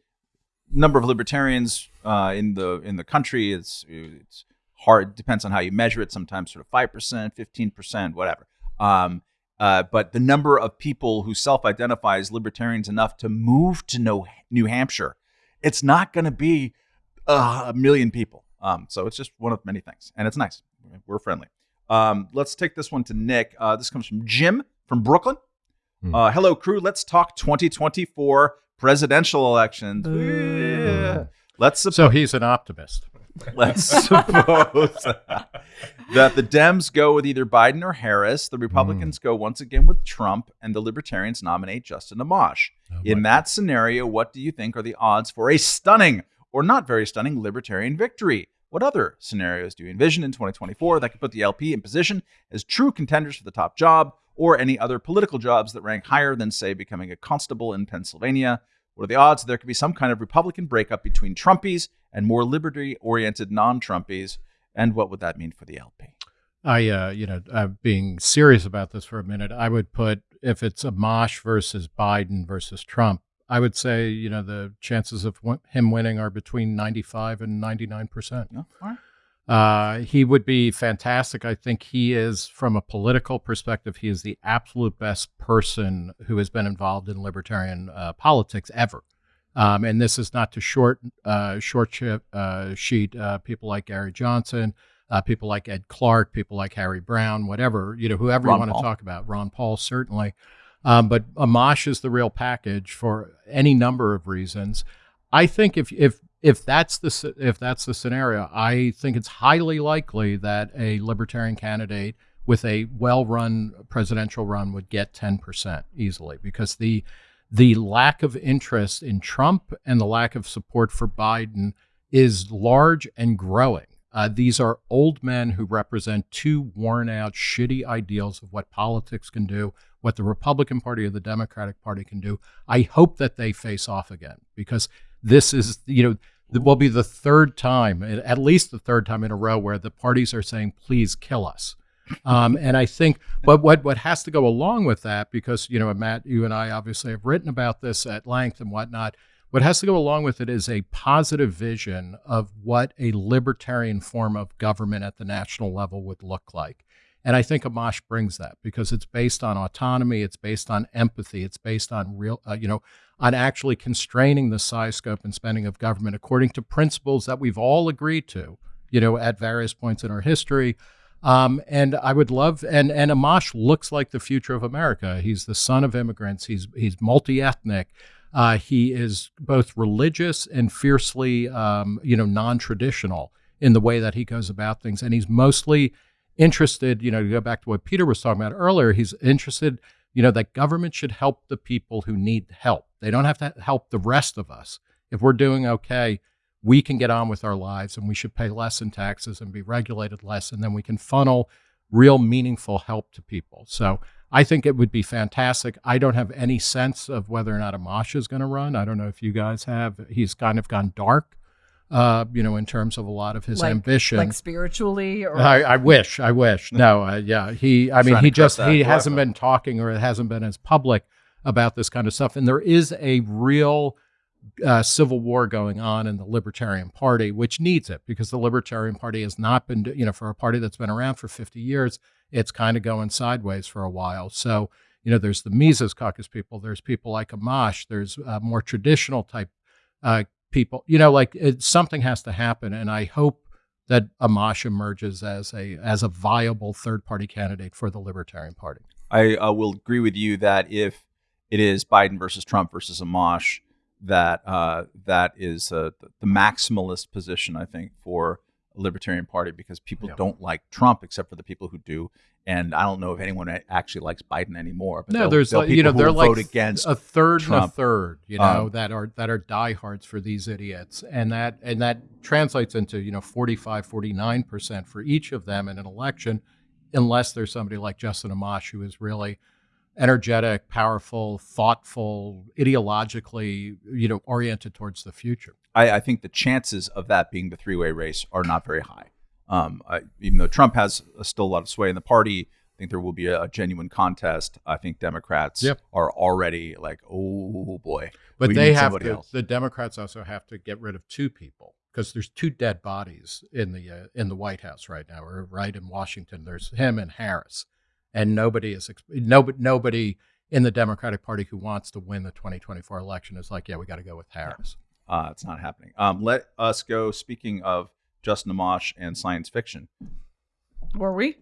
number of libertarians uh, in the in the country is it's hard. Depends on how you measure it. Sometimes sort of five percent, fifteen percent, whatever. Um, uh, but the number of people who self-identify as libertarians enough to move to New Hampshire, it's not going to be uh, a million people. Um, so it's just one of many things, and it's nice. We're friendly. Um, let's take this one to Nick. Uh, this comes from Jim from Brooklyn. Hmm. Uh, hello, crew. Let's talk 2024 presidential elections. Yeah. Let's suppose, so he's an optimist. [LAUGHS] Let's suppose that the Dems go with either Biden or Harris, the Republicans mm. go once again with Trump, and the Libertarians nominate Justin Amash. Oh, In that scenario, what do you think are the odds for a stunning or not very stunning Libertarian victory? What other scenarios do you envision in 2024 that could put the LP in position as true contenders for the top job or any other political jobs that rank higher than, say, becoming a constable in Pennsylvania? What are the odds there could be some kind of Republican breakup between Trumpies and more liberty oriented non Trumpies? And what would that mean for the LP? I, uh, you know, uh, being serious about this for a minute, I would put if it's Amash versus Biden versus Trump, I would say, you know, the chances of him winning are between 95 and 99%. all right. Uh, he would be fantastic. I think he is, from a political perspective, he is the absolute best person who has been involved in libertarian uh, politics ever. Um, and this is not to short uh, short uh, sheet uh, people like Gary Johnson, uh, people like Ed Clark, people like Harry Browne, whatever you know, whoever Ron you want Paul. to talk about. Ron Paul certainly, um, but Amash is the real package for any number of reasons. I think if if if that's the if that's the scenario, I think it's highly likely that a libertarian candidate with a well-run presidential run would get 10% easily because the the lack of interest in Trump and the lack of support for Biden is large and growing. Uh, these are old men who represent two worn out, shitty ideals of what politics can do, what the Republican Party or the Democratic Party can do. I hope that they face off again because this is, you know, will be the third time, at least the third time in a row, where the parties are saying, "Please kill us." Um, and I think, but what what has to go along with that, because you know, Matt, you and I obviously have written about this at length and whatnot. What has to go along with it is a positive vision of what a libertarian form of government at the national level would look like. And I think Amash brings that because it's based on autonomy, it's based on empathy, it's based on real, uh, you know, on actually constraining the size, scope, and spending of government according to principles that we've all agreed to, you know, at various points in our history. Um, and I would love, and and Amash looks like the future of America. He's the son of immigrants. He's he's multi ethnic. Uh, he is both religious and fiercely, um, you know, non traditional in the way that he goes about things, and he's mostly interested, you know, to go back to what Peter was talking about earlier, he's interested, you know, that government should help the people who need help. They don't have to help the rest of us. If we're doing okay, we can get on with our lives and we should pay less in taxes and be regulated less. And then we can funnel real meaningful help to people. So I think it would be fantastic. I don't have any sense of whether or not Amash is going to run. I don't know if you guys have. He's kind of gone dark, uh, you know, in terms of a lot of his like, ambition. like spiritually, or I, I wish, I wish. No, uh, yeah, he. I mean, he just he work hasn't off. been talking or it hasn't been as public about this kind of stuff. And there is a real uh, civil war going on in the Libertarian Party, which needs it because the Libertarian Party has not been, you know, for a party that's been around for 50 years, it's kind of going sideways for a while. So, you know, there's the Mises Caucus people, there's people like Amash, there's uh, more traditional type uh, people. You know, like it, something has to happen, and I hope that Amash emerges as a as a viable third party candidate for the Libertarian Party. I uh, will agree with you that if it is Biden versus Trump versus Amash, that uh, that is uh, the, maximalist position, I think, for Libertarian Party because people Yeah. don't like Trump except for the people who do. And I don't know if anyone actually likes Biden anymore. But No, there's like, you know people who they're like vote against. a third and a third, you know, Um, that are that are diehards for these idiots, and that and that translates into you know 45, 49 percent for each of them in an election, unless there's somebody like Justin Amash who is really energetic, powerful, thoughtful, ideologically you know oriented towards the future. I, I think the chances of that being the three way race are not very high. Um, I, even though Trump has uh, still a lot of sway in the party, I think there will be a, a genuine contest. I think Democrats Yep. are already like, oh boy. But they have to. else. The Democrats also have to get rid of two people because there's two dead bodies in the uh, in the White House right now, or right in Washington. There's him and Harris, and nobody is nobody nobody in the Democratic Party who wants to win the 2024 election is like, yeah, we got to go with Harris. Uh, it's not happening. Um, let us go. Speaking of Justin Amash and science fiction, were we?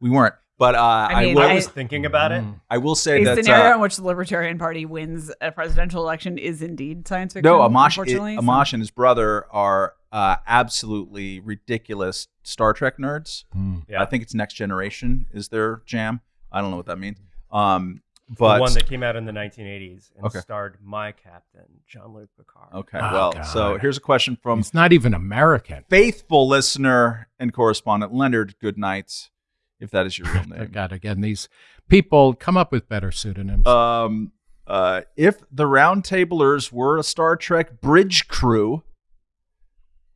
we weren't, but uh, I, mean, will. I I- was thinking about it. Mm. I will say A that scenario uh, in which the Libertarian Party wins a presidential election is indeed science fiction. no, Amash, unfortunately. so- Amash and his brother are uh, absolutely ridiculous Star Trek nerds. Yeah. I think it's Next Generation is their jam. I don't know what that means. Um, the one that came out in the 1980s and Okay. starred my captain, Jean-Luc Picard. okay, Oh, well, God. so here's a question from It's not even American. faithful listener and correspondent Leonard Goodnight, if that is your real [LAUGHS] name. God, again, these people come up with better pseudonyms. Um, uh, if the Roundtablers were a Star Trek bridge crew,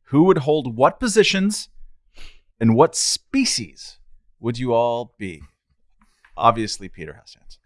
who would hold what positions and what species would you all be? Obviously, Peter has to answer this question.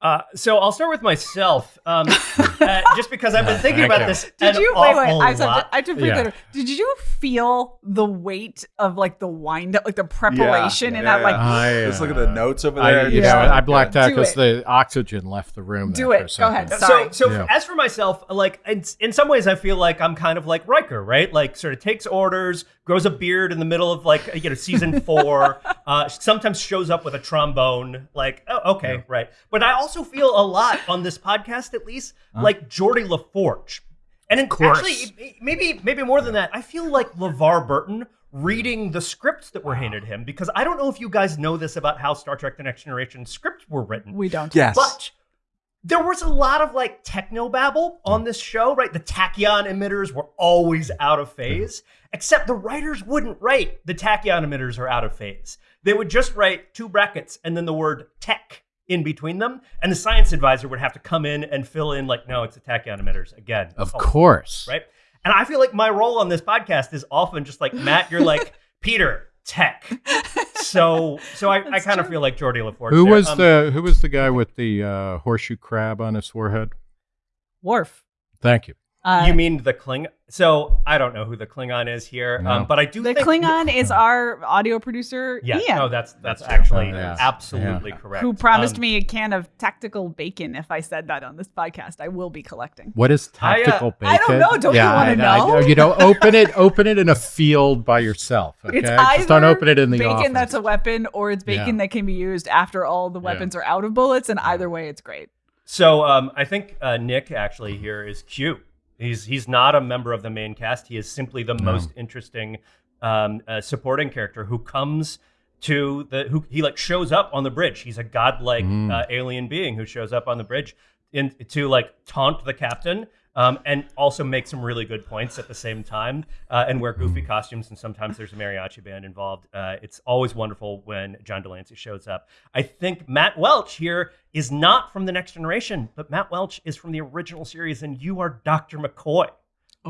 Uh, so I'll start with myself, um, [LAUGHS] uh, just because I've been thinking Thank about you. this. Did you wait? Wait, awful I have, to, lot. I have to be Yeah. Did you feel the weight of like the wind up, like the preparation Yeah, in yeah, that? Like. I, Let's look at uh, the notes over I, there. you Yeah. know, I blacked out because the oxygen left the room. Do it. Go ahead. Sorry. So, so Yeah. as for myself, like in, in some ways, I feel like I'm kind of like Riker, right? Like, sort of takes orders, grows a beard in the middle of like you know season four. [LAUGHS] uh, sometimes shows up with a trombone. Like, oh, okay, right. But I also feel a lot on this podcast, at least, like Geordi La Forge. And in, course. actually, maybe maybe more than that, I feel like LeVar Burton reading the scripts that were handed him because I don't know if you guys know this about how Star Trek: The Next Generation scripts were written. we don't. Yes. But there was a lot of like techno babble on this show, right? The tachyon emitters were always out of phase, except the writers wouldn't write the tachyon emitters are out of phase. They would just write two brackets and then the word tech in between them, and the science advisor would have to come in and fill in like, no, it's the tachyon emitters again. Of Oh, course. right? And I feel like my role on this podcast is often just like Matt, you're like [LAUGHS] Peter tech. So, so I, I kind of feel like Geordi La Forge. Who there. was Um, the Who was the guy with the uh, horseshoe crab on his forehead? Worf. Thank you. Uh, you mean the Klingon? So I don't know who the Klingon is here, No. um, but I do the think Klingon is our audio producer, Yeah, Ian, no, that's that's, That's actually. Yeah. absolutely Yeah. correct. who promised Um, me a can of tactical bacon if I said that on this podcast. I will be collecting. What is I, uh, tactical bacon? I don't know. Don't you wanna I- I know? You know, open it. Open it in a field by yourself. Okay, It's either just don't open it in the bacon office. that's a weapon, or it's bacon Yeah. that can be used after all the Yeah. weapons are out of bullets. And either way, it's great. So um, I think uh, Nick actually here is Q. He's he's not a member of the main cast. He is simply the most interesting um, uh, supporting character who comes to the who he like shows up on the bridge. He's a godlike Mm. uh, alien being who shows up on the bridge in, to like taunt the captain um, and also make some really good points at the same time uh, and wear goofy costumes. And sometimes there's a mariachi band involved. Uh, it's always wonderful when John de Lancie shows up. I think Matt Welch here is not from the next generation, but Matt Welch is from the original series, and you are Dr. McCoy.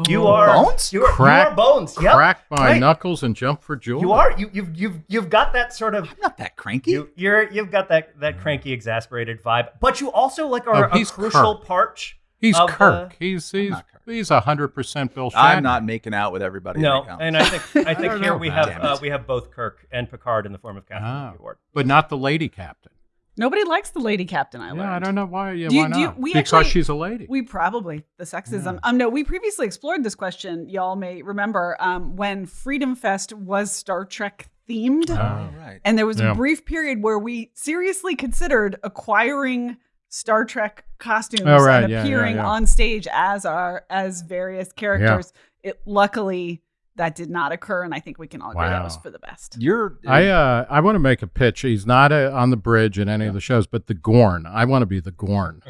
You Oh. are Bones? You are, Crack- you are bones. Yep. Crack my right. knuckles and jump for joy. You are. You, you've you've you've got that sort of I'm not that cranky. you, you're you've got that that cranky, exasperated vibe, but you also like are Oh, a crucial Kirk. part. He's Kirk. uh, he's he's Kirk. he's a hundred percent Bill Shatner. I'm not making out with everybody. No, that counts. and I think [LAUGHS] I think don't here know, we have uh, we have both Kirk and Picard in the form of Katherine Ah. Zeta Ward. but not the lady captain. Nobody likes the lady captain. I learned. Yeah, I don't know why. Yeah, Do you- why do you- not? we because actually- she's a lady. We probably the sexism. Um, no, we previously explored this question. Y'all may remember um, when Freedom Fest was Star Trek themed, oh, right. and there was Yeah. a brief period where we seriously considered acquiring Star Trek costumes Oh, right. and Yeah, yeah, appearing yeah. on stage as our as various characters. It luckily that did not occur, and I think we can all agree that was for the best. You're. I uh I want to make a pitch. He's not uh on the bridge in any of the shows, but the Gorn. I want to be the Gorn.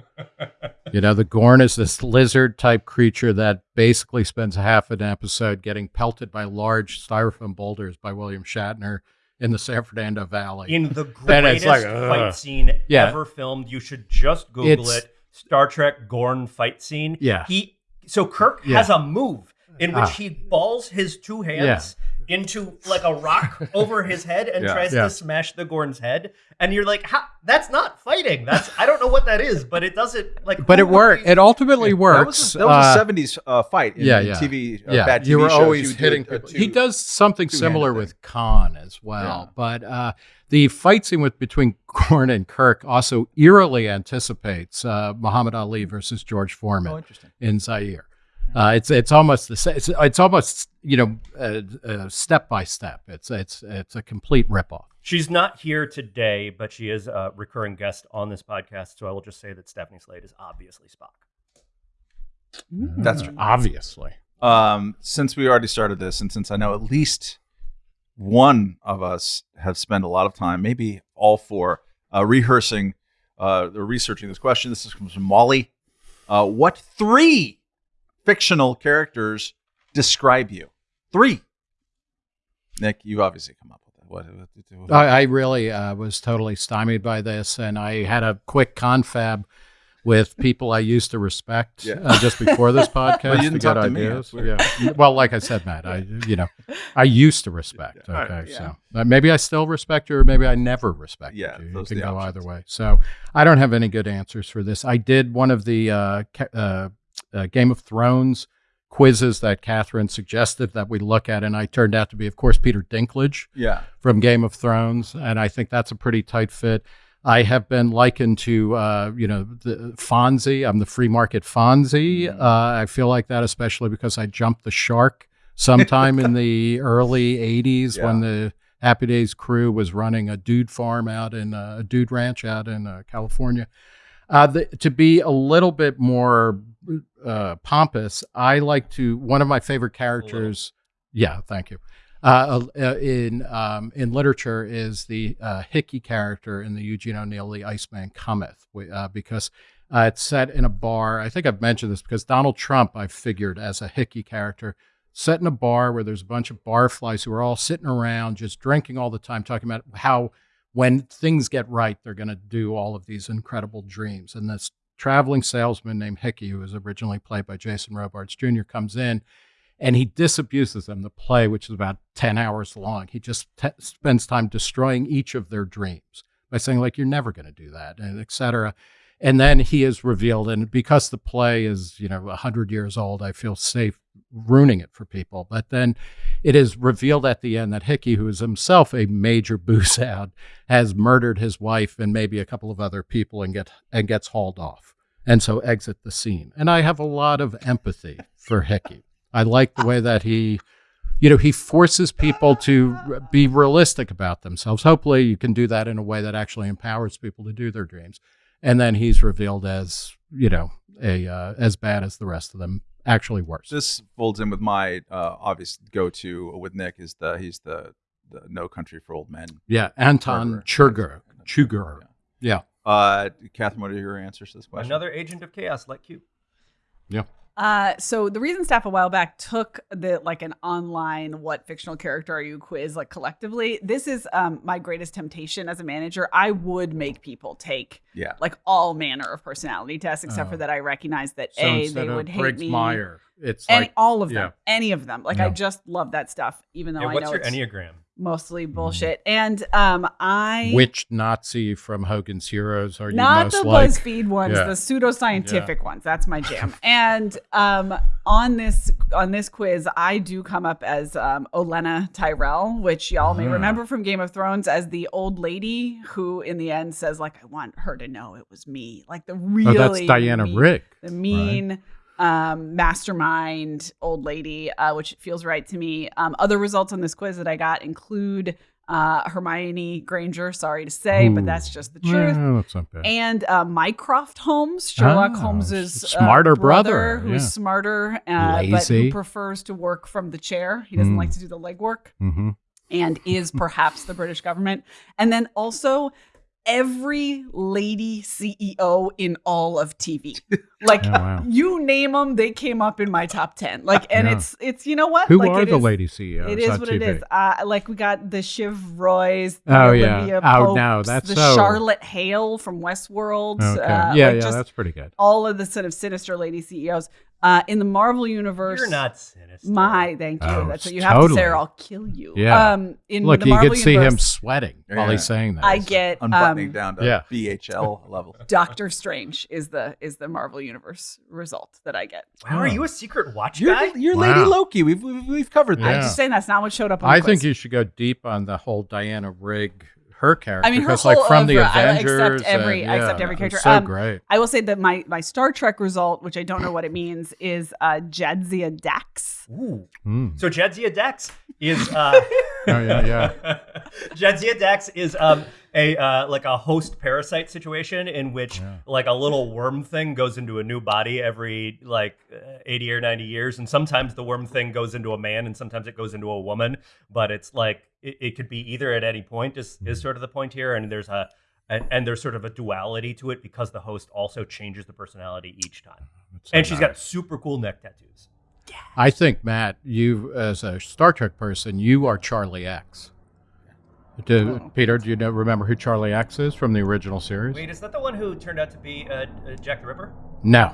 you know, the Gorn is this lizard type creature that basically spends half an episode getting pelted by large styrofoam boulders by William Shatner in the San Fernando Valley. In the [LAUGHS] greatest like, fight scene Yeah. ever filmed, you should just Google It's- it. Star Trek Gorn fight scene. Yeah. He so Kirk Yeah. has a move in which Ah. he balls his two hands into like a rock [LAUGHS] over his head and Yeah. tries Yeah. to smash the Gorn's head. And you're like, that's not fighting. That's I don't know what that is, but it doesn't like. but it would worked. It ultimately that works. was, a, that was Uh, a 70s uh, fight in, yeah, yeah. TV. Uh, yeah, bad TV you were shows. always would do hitting a- a two- he does something similar with Khan as well, Yeah. but uh, the fight scene with between [LAUGHS] Gorn and Kirk also eerily anticipates uh, Muhammad Ali versus George Foreman Oh, interesting. in Zaire. Uh, it's it's almost the same. It's, it's almost you know uh, uh, step by step. It's it's it's a complete ripoff. She's not here today, but she is a recurring guest on this podcast. So I will just say that Stephanie Slade is obviously Spock. That's true. Obviously, Um, since we already started this, and since I know at least one of us have spent a lot of time, maybe all four, uh, rehearsing uh, or researching this question. This is from Molly. Uh, what three fictional characters describe you? Three. Nick, you obviously come up with that. What? what- what- I, I really uh, was totally stymied by this, and I had a quick confab with people I used to respect Yeah. uh, just before this [LAUGHS] podcast Well, you didn't get talk to me. ideas. Weird. yeah. Well, like I said, Matt, I you know I used to respect. Okay, Yeah. so uh, maybe I still respect you, or maybe I never respect Yeah, you. You can go options. either way. So I don't have any good answers for this. I did one of the uh, ca- uh, Game of Thrones quizzes that Katherine suggested that we look at, and I turned out to be, of course, Peter Dinklage yeah. from Game of Thrones, and I think that's a pretty tight fit. I have been likened to, uh, you know, the Fonzie. I'm the free market Fonzie. Mm. Uh, I feel like that, especially because I jumped the shark sometime in the [LAUGHS] early '80s when the Happy Days crew was running a dude farm out in uh, a dude ranch out in uh, California. Uh, the, to be a little bit more uh, pompous, I like to. One of my favorite characters. Yeah, thank you. Uh, uh, in um, in literature is the uh, Hickey character in the Eugene O'Neill The Iceman Cometh, uh, because uh, it's set in a bar. I think I've mentioned this because Donald Trump I figured as a Hickey character, set in a bar where there's a bunch of barflies who are all sitting around just drinking all the time, talking about how when things get right, they're going to do all of these incredible dreams. And this traveling salesman named Hickey, who was originally played by Jason Robards Jr., comes in and he disabuses them the play, which is about 10 hours long. He just spends time destroying each of their dreams by saying, like, you're never going to do that, and et cetera. And then he is revealed, and because the play is, you know, 100 years old, I feel safe ruining it for people. But then it is revealed at the end that Hickey, who is himself a major [LAUGHS] booze has murdered his wife and maybe a couple of other people and get and gets hauled off, and so exit the scene. And I have a lot of empathy for Hickey. I like the way that he, you know, he forces people to be realistic about themselves. Hopefully, you can do that in a way that actually empowers people to do their dreams. And then he's revealed as, you know, a uh, as bad as the rest of them, actually worse. This folds in with my uh, obvious go-to with Nick is the he's the the No Country for Old Men. yeah, Anton Murderer. Chigurh. Chugger. Yeah. Uh, Katherine, what are your answers to this question? Another agent of chaos like you. Uh, so the reason staff a while back took the like an online what fictional character are you quiz like collectively. This is um my greatest temptation as a manager. I would make people take Yeah. like all manner of personality tests, except Oh. for that I recognize that So a they of would hate Briggs me. Meyer, it's Any, like all of them, yeah. any of them. Like I just love that stuff, even though And I what's know your it's enneagram? Mostly bullshit. And um, I which Nazi from Hogan's Heroes are you not the like? BuzzFeed ones, Yeah. the pseudoscientific ones. That's my [LAUGHS] jam. and um, on this on this quiz, I do come up as um, Olenna Tyrell, which y'all may Ah. remember from Game of Thrones as the old lady who, in the end, says like, "I want her to know it was me." Like the Oh, really that's Diana mean- Rigg. the mean um, mastermind old lady, uh, which feels right to me. Um, other results on this quiz that I got include uh, Hermione Granger. Sorry to say, but that's just the truth. Well, that's not bad. And uh, Mycroft Holmes, Sherlock Oh, Holmes's smarter uh, brother, who's yeah. smarter, uh, but who prefers to work from the chair. He doesn't Mm. like to do the legwork hmm and is perhaps the British government. And then also every lady CEO in all of TV. [LAUGHS] Like Oh, wow. you name them, they came up in my top 10. Like and Yeah. it's it's you know what? Who like, are it the is- lady CEOs? It is what TV? it is. Uh, like we got the Shiv Roy's, the Oh, yeah. Olivia Oh, no, Popes, that's the so- Charlotte Hale from Westworld. Okay. Uh, yeah, like yeah, just that's pretty good. all of the sort of sinister lady CEOs. Uh, in the Marvel universe, You're not sinister. my thank you. Oh, That's what you have to totally. say, or I'll kill you. Yeah. Um, in Look, the you Marvel could see him universe, sweating while he's saying that. I get Unbuttoning um, down to yeah. BHL [LAUGHS] level. Doctor Strange is the is the Marvel universe result that I get. Wow, are you a secret watch You're, guy? you're Wow. Lady Loki. We've, we've, we've covered Yeah. I'm just saying that's not what showed up on I the think quiz. you should go deep on the whole Diana Rigg, her character. I mean, her because, like whole from the oeuvre, I accept every- and, I accept every character. So Um, great. I will say that my my Star Trek result, which I don't know what it means, is uh, Jadzia Dax. Ooh. Mm. So Jadzia Dax is uh [LAUGHS] Oh, yeah, yeah. [LAUGHS] Jadzia Dax is um a uh, like a host parasite situation in which Yeah. like a little worm thing goes into a new body every like uh, 80 or 90 years and sometimes the worm thing goes into a man and sometimes it goes into a woman but it's like it, it could be either at any point is, is sort of the point here and there's a and, and there's sort of a duality to it because the host also changes the personality each time so and she's got super cool neck tattoos I think Matt, you as a Star Trek person, you are Charlie X. Do, Oh. Peter, do you know, remember who Charlie X is from the original series? wait is that the one who turned out to be uh, uh, Jack the Ripper No,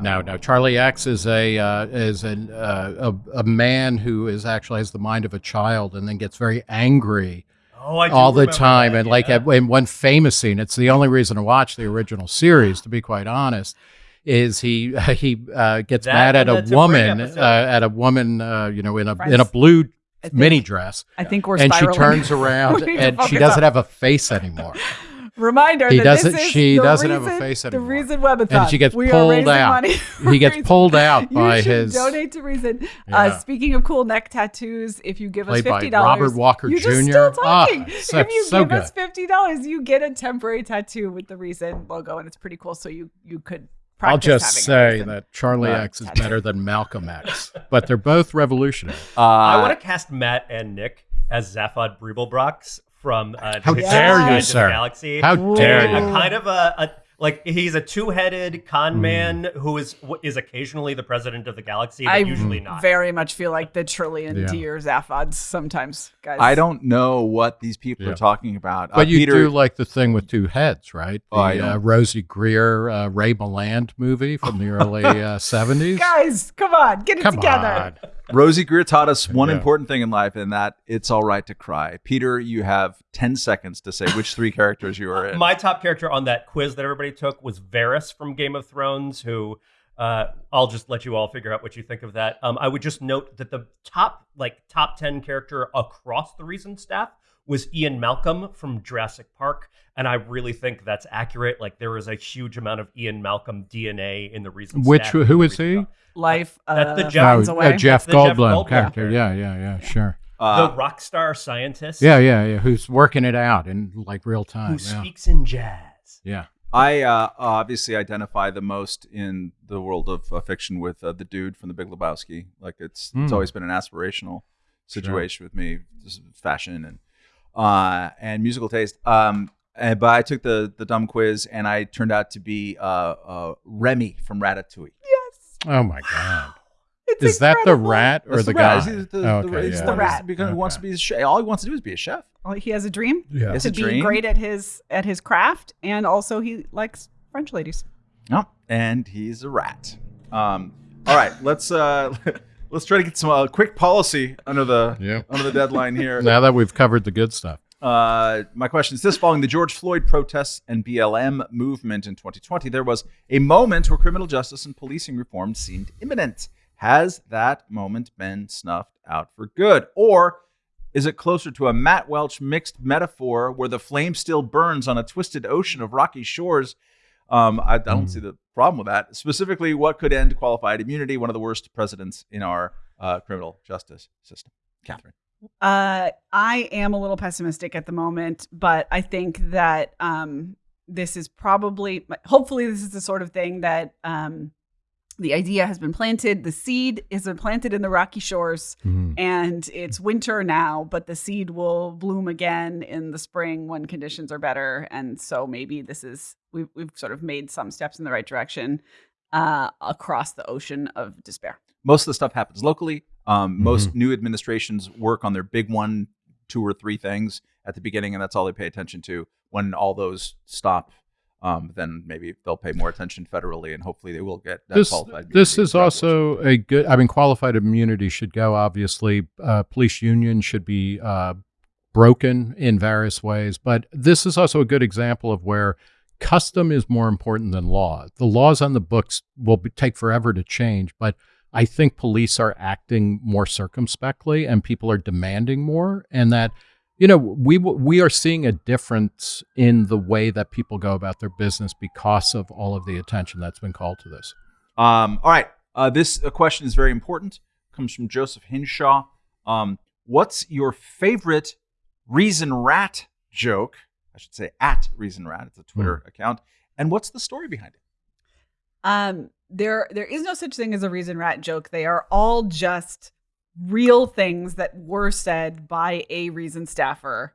no, no. Charlie X is a uh, is an, uh, a a man who is actually has the mind of a child and then gets very angry oh all the time. that, and like yeah. at, in one famous scene, it's the only reason to watch the original series. To be quite honest, is he [LAUGHS] he uh, gets That mad at a the Tabri woman episode. uh, at a woman uh, you know in a in a blue think- mini dress. I think we're And she turns [LAUGHS] around We need to and she doesn't up. have a face anymore. [LAUGHS] Reminder He that doesn't- this is she the doesn't have a reason- face The anymore. reason Webathon. And she gets we pulled out. He gets Reason- pulled out You by should his donate to Reason. Yeah. Uh, speaking of cool neck tattoos, if you give Played us fifty dollars, Robert Walker you're just Jr.. still Ah, talking. so- if you so give good. us fifty dollars, you get a temporary tattoo with the Reason logo, and it's pretty cool. So you you could. I'll just having say Reason. that Charlie Right. X is better than Malcolm X, but they're both revolutionary. [LAUGHS] Uh, I want to cast Matt and Nick as Zaphod Beeblebrox from uh, How dare you, Guide to the sir. Galaxy. How Ooh. dare a kind of a, a like he's a two-headed con Hmm. man who is is occasionally the president of the galaxy, but I usually not. very much feel like the trillion Yeah. deer Zaphods sometimes, guys. I don't know what these people Yeah. are talking about. Uh, But you Peter, do like the thing with two heads, right? The Oh, I uh. Rosey Grier, uh, Ray Milland movie from the early uh, [LAUGHS] 70s. Guys, come on, get it Come together. on. Rosey Grier taught us one Yeah. important thing in life, and that it's all right to cry. Peter, you have 10 seconds to say which three characters you are in. My top character on that quiz that everybody took was Varys from Game of Thrones, who uh, I'll just let you all figure out what you think of that. Um, I would just note that the top like top ten character across the recent staff was Ian Malcolm from Jurassic Park, and I really think that's accurate. Like there is a huge amount of Ian Malcolm DNA in the reason. Which- staff. who is he? Life. That's the uh, Jeff- finds Oh, uh. Jeff The Jeff Goldblum Goldblum character. character. Yeah, yeah, yeah, sure. Uh, the rock star scientist. Yeah, yeah, yeah. Who's working it out in like real time. who Yeah. speaks in jazz. yeah. I uh, obviously identify the most in the world of uh, fiction with uh, the dude from The Big Lebowski. Like it's it's Hmm. always been an aspirational situation with me, just fashion and uh, and musical taste. Um, and, but I took the the dumb quiz and I turned out to be uh, uh, Remy from Ratatouille. Yes. Oh my god! It's Is that the rat or That's the, rat. guy? He's the, Oh, the, okay, he's yeah. the rat. Because become- who wants to be a chef. All he wants to do is be a chef. Well, he has a dream Yeah. It's to a be dream. great at his at his craft, and also he likes French ladies. No, and he's a rat. Um, all right, let's uh, [LAUGHS] let's try to get some uh, quick policy under the Yeah. under the deadline here. [LAUGHS] Now that we've covered the good stuff. Uh, my question is this: Following the George Floyd protests and BLM movement in 2020, there was a moment where criminal justice and policing reform seemed imminent. Has that moment been snuffed out for good, or is it closer to a Matt Welch mixed metaphor where the flame still burns on a twisted ocean of rocky shores? Um, I, I don't see the problem with that. Specifically, what could end qualified immunity? One of the worst precedents in our uh, criminal justice system. Katherine. Uh, I am a little pessimistic at the moment, but I think that um, this is probably, hopefully, this is the sort of thing that um, the idea has been planted. The seed has been planted in the rocky shores, Mhm. and it's winter now, but the seed will bloom again in the spring when conditions are better. And so maybe this is we've we've sort of made some steps in the right direction uh, across the ocean of despair. most of the stuff happens locally. Um, Mm-hmm. Most new administrations work on their big one, two or three things at the beginning, and that's all they pay attention to. When all those stop, um, then maybe they'll pay more attention federally, and hopefully they will get that This qualified. this is also a good. I mean, qualified immunity should go. Obviously, uh, police unions should be uh, broken in various ways, but this is also a good example of where custom is more important than law. The laws on the books will be, take forever to change, but I think police are acting more circumspectly and people are demanding more, and that you know we we are seeing a difference in the way that people go about their business because of all of the attention that's been called to this. Um, all right. Uh, this uh, question is very important. Comes from Joseph Hinshaw. Um, what's your favorite Reason Rat joke? I should say at Reason Rat. It's a Twitter account. And what's the story behind it? Um, there there is no such thing as a reason rat joke. They are all just real things that were said by a reason staffer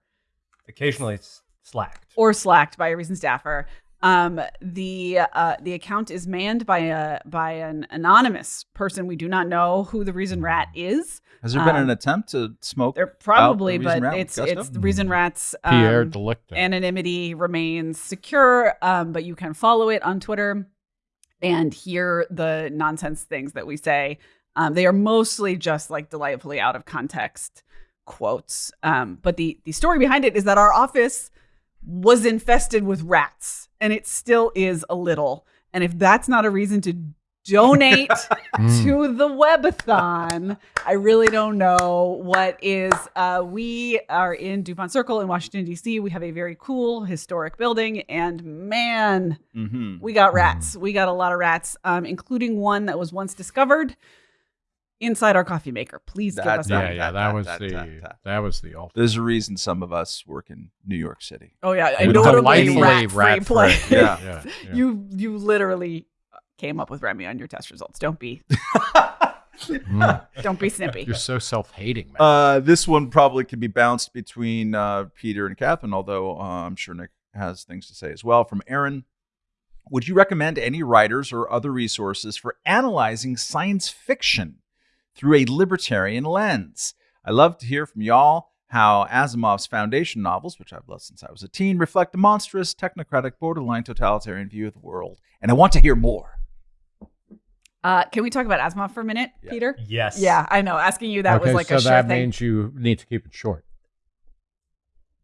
Occasionally it's slacked. or slacked by a reason staffer. Um, the uh, the account is manned by a by an anonymous person. We do not know who the reason rat is. Has there been Um, an attempt to smoke? They're probably, Out the but Rat it's gusto? it's the reason rats. Pierre um, Delicto. anonymity remains secure, um, but you can follow it on Twitter and hear the nonsense things that we say. Um, they are mostly just like delightfully out of context quotes. Um, but the the story behind it is that our office was infested with rats, and it still is a little. And if that's not a reason to donate [LAUGHS] Mm. to the webathon. I really don't know what is. Uh, we are in DuPont Circle in Washington, D.C. We have a very cool historic building, and man, Mm-hmm. we got rats. We got a lot of rats, um, including one that was once discovered inside our coffee maker. Please give That- us yeah, that. yeah, that- that, that- was that- the that- that. that was the ultimate. There's a reason some of us work in New York City. Oh yeah, a With notably delightfully rat-free rat-free. place. Yeah. yeah, yeah. You you literally came up with Remy on your test results. Don't be [LAUGHS] Mm. don't be snippy. You're so self-hating, man. Uh, this one probably can be bounced between uh, Peter and Katherine, although uh, I'm sure Nick has things to say as well. From Aaron, would you recommend any writers or other resources for analyzing science fiction through a libertarian lens? I love to hear from y'all how Asimov's foundation novels, which I've loved since I was a teen, reflect a monstrous, technocratic, borderline totalitarian view of the world. And I want to hear more. Uh, can we talk about Asimov for a minute, Yeah. Peter? Yes. Yeah, I know. Asking you that okay, was like so a sure that thing. means you need to keep it short.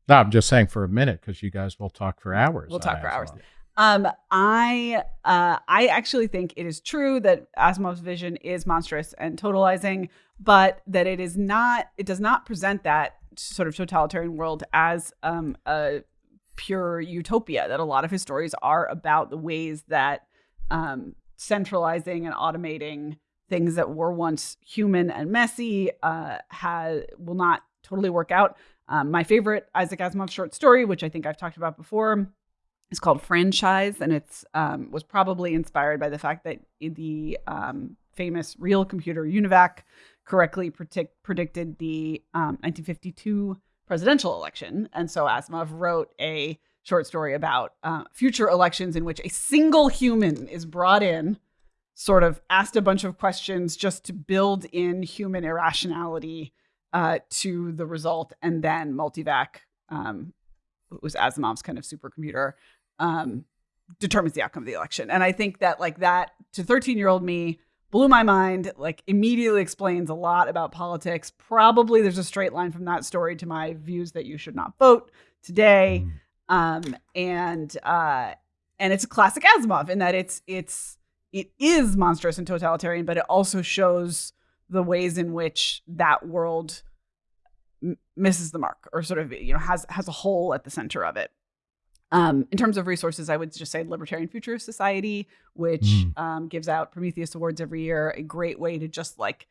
No, I'm just saying for a minute because you guys will talk for hours. We'll talk for hours. Um, I uh, I actually think it is true that Asimov's vision is monstrous and totalizing, but that it is not. It does not present that sort of totalitarian world as um, a pure utopia. That a lot of his stories are about the ways that um, centralizing and automating things that were once human and messy uh, has will not totally work out. Um, my favorite Isaac Asimov short story, which I think I've talked about before, is called Franchise, and it's um, was probably inspired by the fact that the um, famous real computer UNIVAC correctly predict, predicted the um, 1952 presidential election, and so Asimov wrote a short story about uh, future elections in which a single human is brought in sort of asked a bunch of questions just to build in human irrationality uh, to the result, and then multivac, um, was Asimov's kind of supercomputer, um, determines the outcome of the election. And I think that like that to 13 year old me blew my mind. Like immediately explains a lot about politics. Probably there's a straight line from that story to my views that you should not vote today. Mm. Um, and uh, and it's a classic Asimov in that it's it's it is monstrous and totalitarian, but it also shows the ways in which that world m- misses the mark or sort of you know has has a hole at the center of it. Um, in terms of resources, I would just say Libertarian Futurist Society, which Mm. um, gives out Prometheus Awards every year, a great way to just like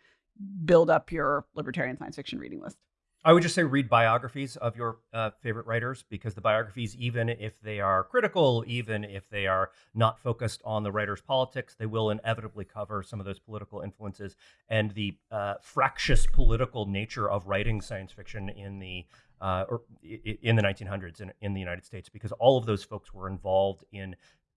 build up your libertarian science fiction reading list. I would just say read biographies of your uh, favorite writers because the biographies, even if they are critical, even if they are not focused on the writer's politics, they will inevitably cover some of those political influences and the uh, fractious political nature of writing science fiction in the uh, or in the 1900s in, in the United States because all of those folks were involved in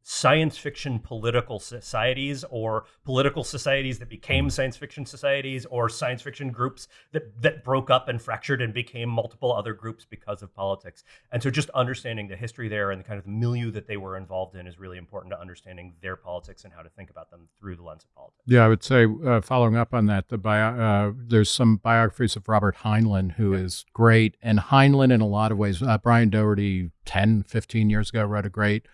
science fiction political societies or political societies that became science fiction societies or science fiction groups that that broke up and fractured and became multiple other groups because of politics. And so just understanding the history there and the kind of milieu that they were involved in is really important to understanding their politics and how to think about them through the lens of politics. Yeah, I would say uh, following up on that, the bio, uh, there's some biographies of Robert Heinlein who is great, and Heinlein in a lot of ways. Uh, Brian Doherty 10, 15 years ago wrote a great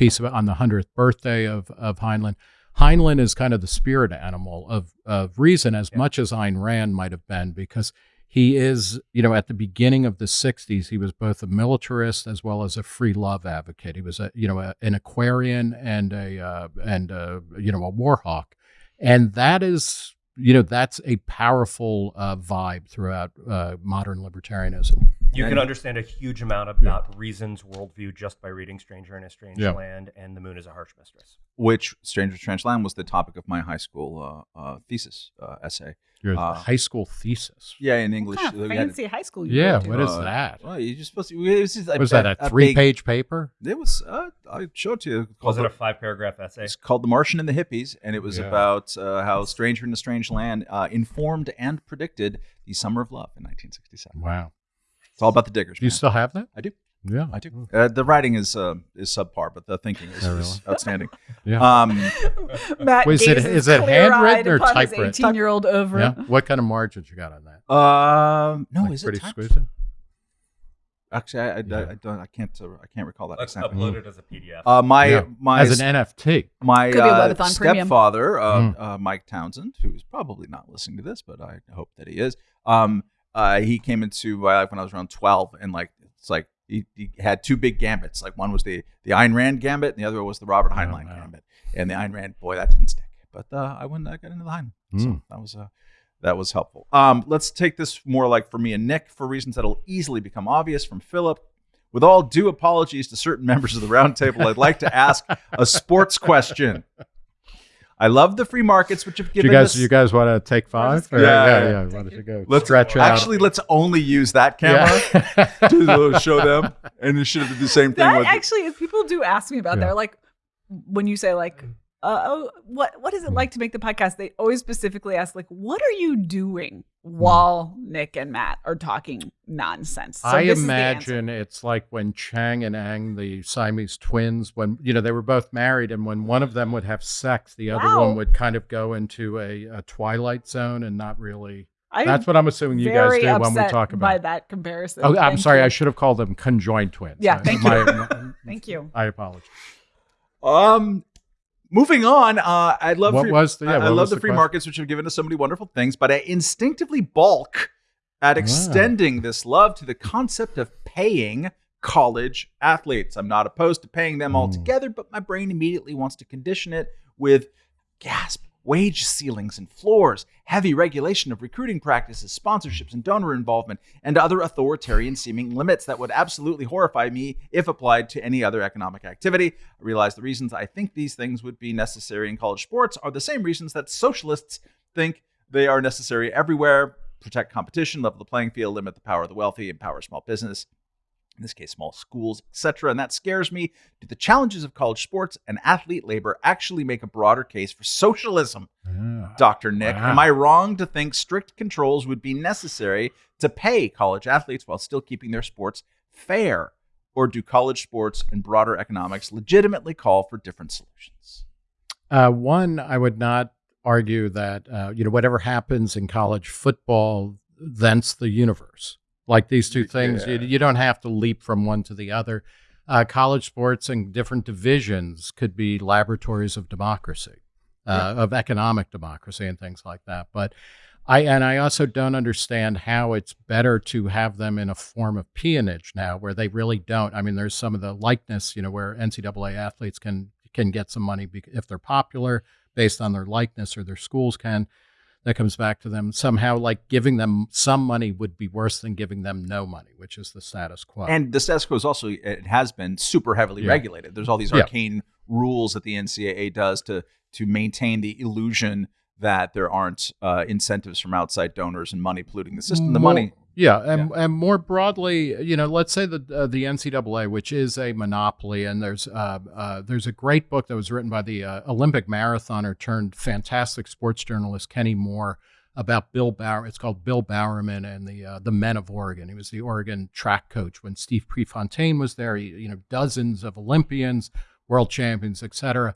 piece of it on the hundredth birthday of of Heinlein. Heinlein is kind of the spirit animal of of reason, as Yeah. much as Ayn Rand might have been, because he is, you know, at the beginning of the '60s, he was both a militarist as well as a free love advocate. He was, a, you know, a, an Aquarian and a uh, and a, you know a war hawk, and that is, you know, that's a powerful uh, vibe throughout uh, modern libertarianism. You And- can understand a huge amount about Reason's worldview just by reading Stranger in a Strange Yeah. Land and The Moon is a Harsh Mistress. Which Stranger in a Strange Land was the topic of my high school uh, uh, thesis uh, essay. Your Uh, high school thesis. Yeah, in English. What kind of we had- fancy high school you Yeah, what is Uh, that? Well, you just supposed to. It was, just a, Was that a, big- three-page paper? It was. Uh, I showed it to you. Was it Called a five paragraph essay? It's called The Martian and the Hippies, and it was Yeah. about uh, how Stranger in a Strange Land uh, informed and predicted the Summer of Love in 1967. Wow. It's all about the diggers. Do you man. still have that? I do. Yeah, I do. Uh, the writing is uh, is subpar, but the thinking is, Oh, is outstanding. [LAUGHS] Yeah. Um, [LAUGHS] Matt Wait, is it- gazes is it handwritten or upon typewritten? 18-year-old over. yeah. What kind of margins you got on that? um, no, Like is pretty it typed? exquisite? Actually, I, I, Yeah. I, don't. I can't. Uh, I can't recall that Let's exactly. upload it as a PDF. Uh, my Yeah. my As an NFT. my Could be a uh, stepfather, uh, Mm. uh, Mike Townsend, who is probably not listening to this, but I hope that he is. Um, uh, he came into my life when I was around twelve, and like it's like he, he had two big gambits. Like one was the the Ayn Rand gambit, and the other was the Robert Heinlein wow. gambit. And the Ayn Rand, boy, that didn't stick. But uh, I went, I got into the Heinlein, so Mm. that was uh, that was helpful. Um, let's take this more like for me and Nick for reasons that'll easily become obvious from Philip. With all due apologies to certain [LAUGHS] members of the roundtable, I'd like to ask a sports question. I love the free markets, which have given you guys, us. you guys want to take five? Or- yeah, Yeah, yeah, yeah. yeah. Why don't you go let's stretch out? actually let's only use that camera Yeah. [LAUGHS] to uh, show them, and you should have did the same thing That with. actually, if people do ask me about Yeah. that, like when you say like, uh, oh, what what is it like to make the podcast? They always specifically ask like, what are you doing while Nick and Matt are talking nonsense? So I this is the imagine it's like when Chang and Eng, the Siamese twins, when you know they were both married, and when one of them would have sex, the other Wow. one would kind of go into a, a twilight zone and not really. I'm That's what I'm assuming you guys very do when we upset talk by that comparison. Oh, I'm Thank sorry. you. I should have called them conjoined twins. Yeah, thank my- you. [LAUGHS] my- Thank you. I apologize. Um, moving on. Uh, I love What free, was the- yeah, I, I love the, the free question? markets, which have given us so many wonderful things. But I instinctively balk at Ah. extending this love to the concept of paying college athletes. I'm not opposed to paying them Mm. altogether, but my brain immediately wants to condition it with gasp. Wage ceilings and floors, heavy regulation of recruiting practices, sponsorships and donor involvement, and other authoritarian seeming limits that would absolutely horrify me if applied to any other economic activity. I realize the reasons I think these things would be necessary in college sports are the same reasons that socialists think they are necessary everywhere protect competition, level the playing field, limit the power of the wealthy, empower small business. In this case, small schools, etc. And that scares me. Do the challenges of college sports and athlete labor actually make a broader case for socialism? Yeah. Dr. Nick, Wow. am I wrong to think strict controls would be necessary to pay college athletes while still keeping their sports fair? Or do college sports and broader economics legitimately call for different solutions? Uh, one, I would not argue that uh, you know whatever happens in college football, thence the universe. Like these two things, you, Yeah. you don't have to leap from one to the other. Uh, college sports and different divisions could be laboratories of democracy, uh, of economic democracy, and things like that. But I and I also don't understand how it's better to have them in a form of peonage now, where they really don't. I mean, there's some of the likeness, you know, where NCAA athletes can can get some money if they're popular based on their likeness, or their schools can. That comes back to them somehow. Like giving them some money would be worse than giving them no money, which is the status quo. And the status quo is also it has been super heavily Yeah. regulated. There's all these Yeah. arcane rules that the NCAA does to to maintain the illusion that there aren't uh, incentives from outside donors and money polluting the system. The money, Yeah, and, and more broadly, you know, let's say that uh, the NCAA, which is a monopoly, and there's uh, uh, there's a great book that was written by the uh, Olympic marathoner turned fantastic sports journalist Kenny Moore about Bill Bauer. It's called Bill Bowerman and the uh, the Men of Oregon. He was the Oregon track coach when Steve Prefontaine was there. He, you know, dozens of Olympians, world champions, etc.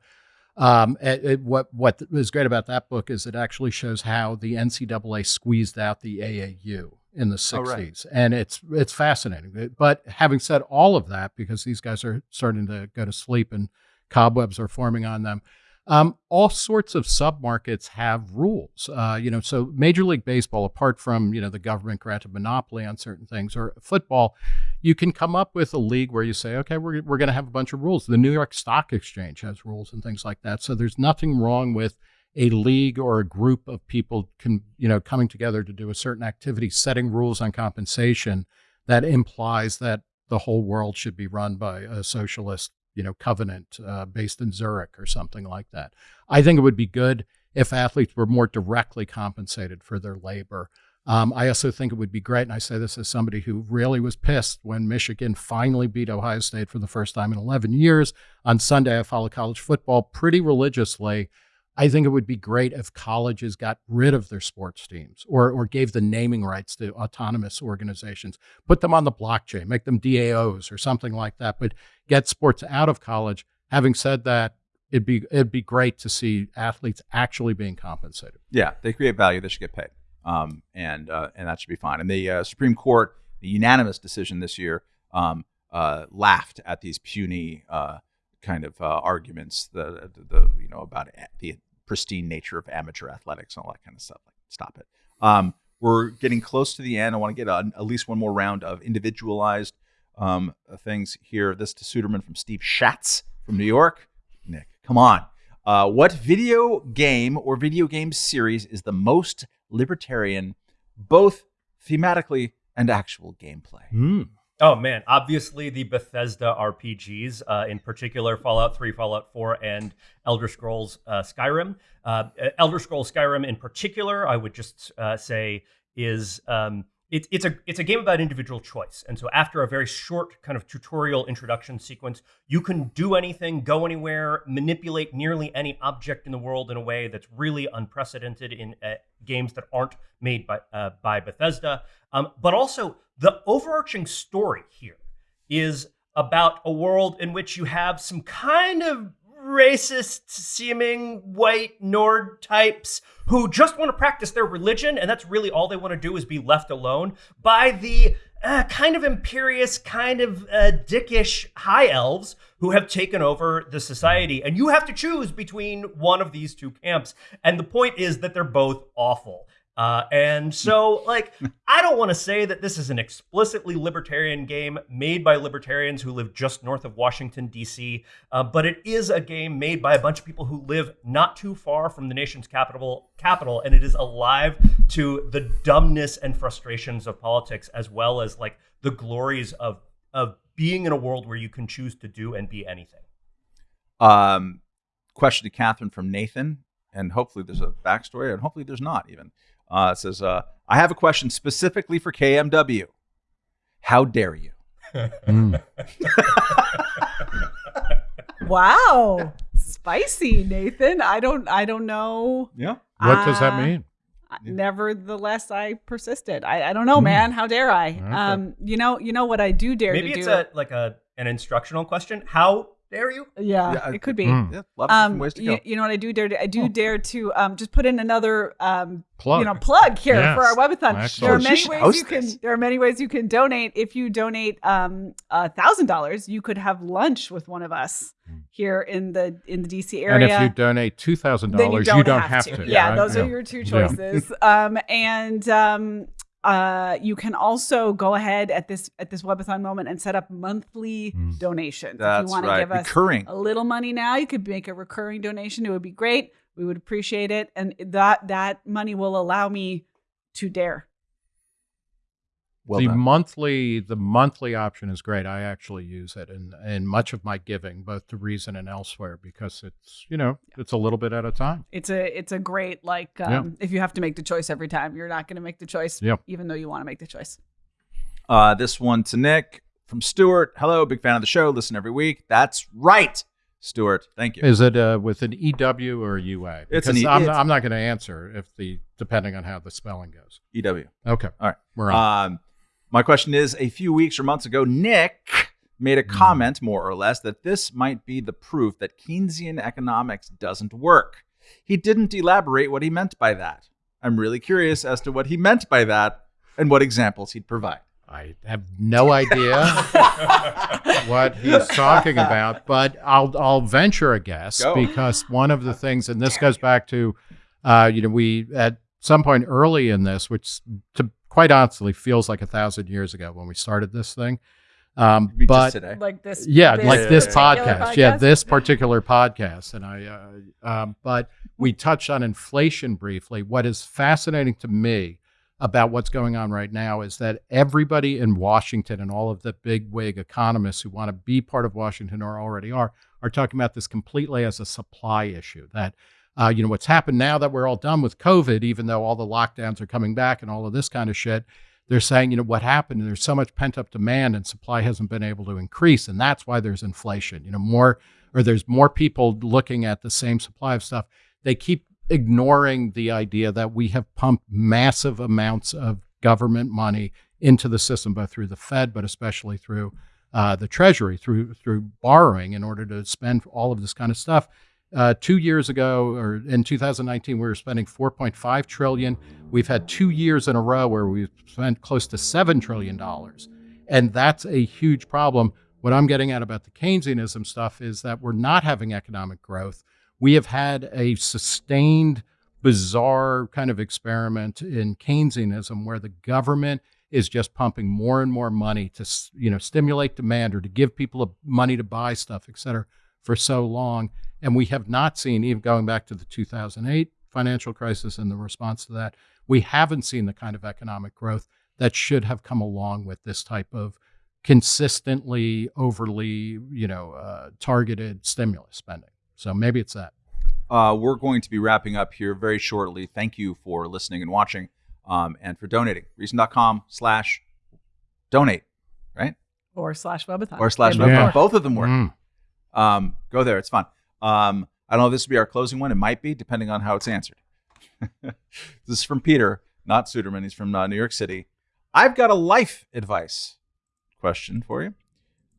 Um, it, it- what what is great about that book is it actually shows how the NCAA squeezed out the AAU in the Oh, right. 60s, and it's it's fascinating. But having said all of that, because these guys are starting to go to sleep and cobwebs are forming on them, um, all sorts of submarkets have rules. Uh, you know, so Major League Baseball, apart from you know the government granted monopoly on certain things, or football, you can come up with a league where you say, okay, we're we're going to have a bunch of rules. The New York Stock Exchange has rules and things like that. So there's nothing wrong with a league or a group of people can you know coming together to do a certain activity, setting rules on compensation that implies that the whole world should be run by a socialist you know covenant uh, based in Zurich or something like that. I think it would be good if athletes were more directly compensated for their labor. Um, I also think it would be great, and I say this as somebody who really was pissed when Michigan finally beat Ohio State for the first time in 11 years. On Sunday, I follow college football pretty religiously. I think it would be great if colleges got rid of their sports teams or, or gave the naming rights to autonomous organizations, put them on the blockchain, make them DAOs or something like that, but get sports out of college. Having said that, it'd be it'd be great to see athletes actually being compensated. yeah, they create value. They should get paid, um, and uh, and that should be fine. And the uh, Supreme Court, the unanimous decision this year, um, uh, laughed at these puny uh, kind of uh, arguments, the, the you know about the pristine nature of amateur athletics and all that kind of stuff. Like, stop it. Um, we're getting close to the end. I want to get a, at least one more round of individualized um, things here. This to Suderman from Steve Schatz from New York. Nick, come on. Uh, what video game or video game series is the most libertarian, both thematically and actual gameplay? Oh man, obviously the Bethesda RPGs, uh, in particular Fallout 3, Fallout 4, and Elder Scrolls uh, Skyrim. Uh, Elder Scrolls Skyrim, in particular, I would just uh, say is um, it, it's a it's a game about individual choice. And so after a very short kind of tutorial introduction sequence, you can do anything, go anywhere, manipulate nearly any object in the world in a way that's really unprecedented in uh, games that aren't made by uh, by Bethesda. Um, but also the overarching story here is about a world in which you have some kind of racist seeming white Nord types who just want to practice their religion, and that's really all they want to do is be left alone by the uh, kind of imperious, kind of uh, dickish high elves who have taken over the society. And you have to choose between one of these two camps. And the point is that they're both awful. Uh, and [LAUGHS] so, like, I don't want to say that this is an explicitly libertarian game made by libertarians who live just north of Washington, D.C., uh, but it is a game made by a bunch of people who live not too far from the nation's capital, capital, and it is alive to the dumbness and frustrations of politics, as well as like the glories of of being in a world where you can choose to do and be anything. Um, question to Katherine from Nathan, and hopefully there's a backstory, and hopefully there's not even. Uh, it says, uh, I have a question specifically for KMW. How dare you? Mm. [LAUGHS] Wow, spicy, Nathan. I don't. I don't know. Yeah. What does that Uh, mean? Nevertheless, I persisted. I, I don't know, Hmm. man. How dare I? Okay. Um, you know, you know what I do dare Maybe to it's do. a like a an instructional question. How dare you? yeah, Yeah, it could be. Mm. Yeah. A lot Um, ways to you, go. you know what I do dare to? I do Oh. dare to um, just put in another um, Plug. you know plug here Yes. for our webathon. Excellent. There are she many ways you can. this. There are many ways you can donate. If you donate um a thousand dollars, you could have lunch with one of us here in the in the DC Hmm. and area. if you donate two thousand then you dollars, don't, you don't have, have to. to. Yeah, right? those Yeah. are your two Yeah. choices. um, and um, uh, you can also go ahead at this at this webathon moment and set up monthly Mm. donations. if That's you want to right. give us Recurring. a little money now, you could make a recurring donation. It would be great. We would appreciate it, and that that money will allow me to dare. Well the done. monthly the monthly option is great. I actually use it in in much of my giving, both to Reason and elsewhere, because it's you know it's a little bit at a time. It's a it's a great like um, Yeah. if you have to make the choice every time, you're not going to make the choice, Yep. even though you want to make the choice. Uh, this one to Nick from Stuart. Hello, big fan of the show. Listen every week. That's right, Stuart. Thank you. Is it uh, with an EW or a UA? It's an E- I'm, it's- I'm not going to answer if the depending on how the spelling goes. EW. Okay, All right. we're on. Um, my question is: A few weeks or months ago, Nick made a Hmm. comment, more or less, that this might be the proof that Keynesian economics doesn't work. He didn't elaborate what he meant by that. I'm really curious as to what he meant by that and what examples he'd provide. I have no idea [LAUGHS] what he's talking about, but I'll I'll venture a guess Go. because one of the [LAUGHS] things, and this goes back to, uh, you know, we at some point early in this, which to quite honestly feels like a thousand years ago when we started this thing, um, but today. Like this, yeah, this like this particular podcast. Yeah, this particular podcast. And I, uh, um, but we touched on inflation briefly. What is fascinating to me about what's going on right now is that everybody in Washington and all of the big wig economists who want to be part of Washington or already are are talking about this completely as a supply issue. That uh, you know what's happened now that we're all done with COVID, even though all the lockdowns are coming back and all of this kind of shit they're saying, you know, what happened? And There's so much pent up demand and supply hasn't been able to increase. And that's why there's inflation, you know, more, or there's more people looking at the same supply of stuff. They keep ignoring the idea that we have pumped massive amounts of government money into the system, both through the Fed, but especially through uh, the Treasury, through through borrowing in order to spend all of this kind of stuff. Uh, two years ago, or in 2019, we were spending 4.5 trillion. We've had two years in a row where we've spent close to seven trillion dollars, and that's a huge problem. What I'm getting at about the Keynesianism stuff is that we're not having economic growth. We have had a sustained, bizarre kind of experiment in Keynesianism where the government is just pumping more and more money to you know stimulate demand or to give people money to buy stuff, et cetera, for so long. And we have not seen, even going back to the 2008 financial crisis and the response to that, we haven't seen the kind of economic growth that should have come along with this type of consistently overly, you know, uh, targeted stimulus spending. So maybe it's that. Uh, we're going to be wrapping up here very shortly. Thank you for listening and watching um, and for donating. Reason.com slash donate, right? or slash webathon Or slash They both Yeah. Both of them work. Mm. Um, go there. It's fun. Um, I don't know if this will be our closing one. It might be, depending on how it's answered. [LAUGHS] this is from Peter, not Suderman. He's from uh, New York City. I've got a life advice question for you.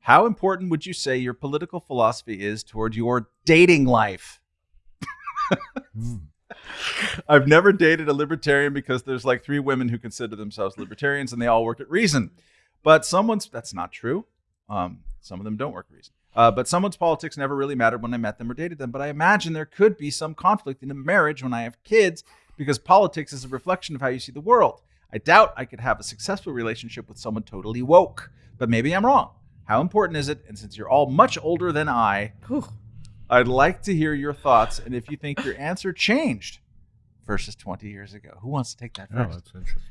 How important would you say your political philosophy is toward your dating life? [LAUGHS] I've never dated a libertarian because there's like three women who consider themselves libertarians and they all work at Reason. But someone's that's not true. Um, some of them don't work at Reason. Uh, but someone's politics never really mattered when I met them or dated them. But I imagine there could be some conflict in a marriage when I have kids because politics is a reflection of how you see the world. I doubt I could have a successful relationship with someone totally woke, but maybe I'm wrong. How important is it? And since you're all much older than I, Whew. I'd like to hear your thoughts and if you think your answer changed versus 20 years ago. Who wants to take that Oh, that's interesting.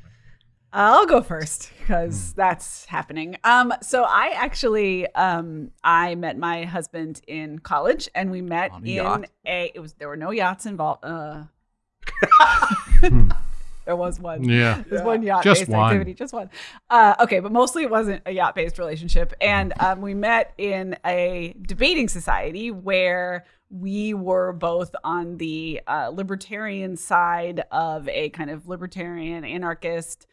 I'll go first because that's happening. Um, so I actually um, I met my husband in college, and we met a in yacht? a. It was there were no yachts involved. Uh, Hmm. [LAUGHS] There was one. Yeah. There's one yacht Just based one. activity, just one. Uh, okay, but mostly it wasn't a yacht based relationship. And um, we met in a debating society where we were both on the uh, libertarian side of a kind of libertarian anarchist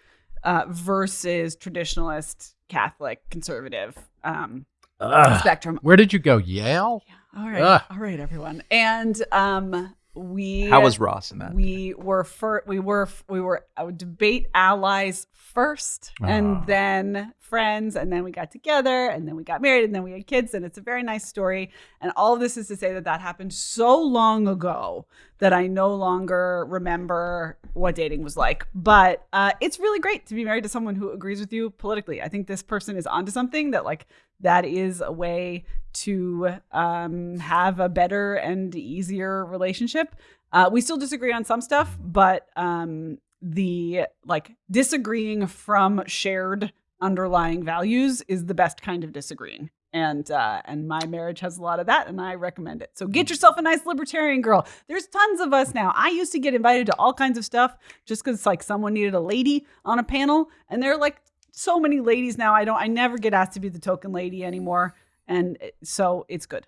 uh, versus traditionalist Catholic conservative um, Ugh. spectrum. Where did you go? Yale? All right, Ugh. all right, everyone. And um, we How was Ross in that? we were fir- we were we were uh, debate allies first and Ah. then friends and then we got together and then we got married and then we had kids and it's a very nice story. And all of this is to say that that happened so long ago that I no longer remember what dating was like. But uh, it's really great to be married to someone who agrees with you politically. I think this person is onto something that like that is a way to um, have a better and easier relationship. Uh, we still disagree on some stuff, but um, the like disagreeing from shared underlying values is the best kind of disagreeing. And uh, and my marriage has a lot of that, and I recommend it. So get yourself a nice libertarian girl. There's tons of us now. I used to get invited to all kinds of stuff just because like someone needed a lady on a panel, and there are like so many ladies now. I don't. I never get asked to be the token lady anymore, and it- so it's good.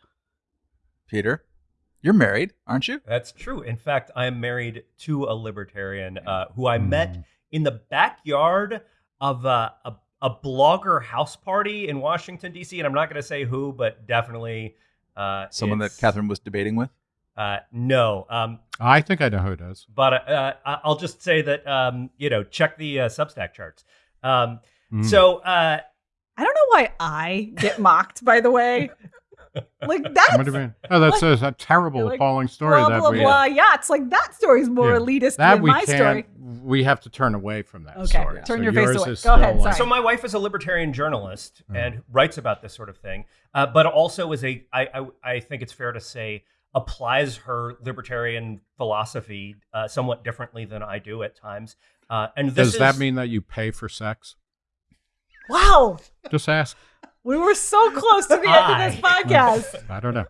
Peter, you're married, aren't you? That's true. In fact, I am married to a libertarian uh, who I Mm. met in the backyard of uh, a, a blogger house party in Washington, D.C. And I'm not going to say who, but definitely uh, Someone that Katherine was debating with. Uh, no. Um, I think I know who it is. but uh, I- I'll just say that, um, you know, check the uh, Substack charts. Um, Mm. So, uh, I don't know why I get mocked. By the way, [LAUGHS] like [LAUGHS] that's What do you? Oh, that's a, a terrible, Like, appalling story blah that blah we blah yachts. Like that story's more Yeah. elitist that than we my can't. story. We have to turn away from that Okay, story. turn So your face away. Go ahead, still, sorry. So my wife is a libertarian journalist Oh. and writes about this sort of thing, uh, but also is a I, I I think it's fair to say applies her libertarian philosophy uh, somewhat differently than I do at times. Uh, and this Does that mean that you pay for sex? Wow, Just ask. We were so close to the end of this [LAUGHS] podcast. I don't know.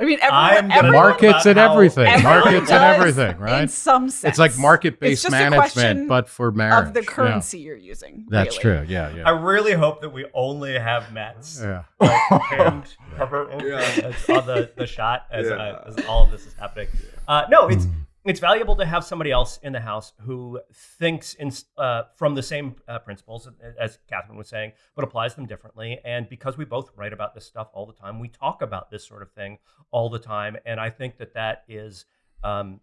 I mean, everyone, everyone, Markets and everything. Markets and does everything, In right? some sense, It's like market-based It's management, but for marriage. of the Yeah. currency you're using. That's really. true. Yeah, yeah. I really hope that we only have Matt's Yeah. like, hand cover [LAUGHS] Yeah. as- on the, the shot as, Yeah. uh, as all of this is happening. Uh, no, it's Mm. It's valuable to have somebody else in the house who thinks in uh, from the same uh, principles as Katherine was saying, but applies them differently. And because we both write about this stuff all the time, we talk about this sort of thing all the time. And I think that that is, um,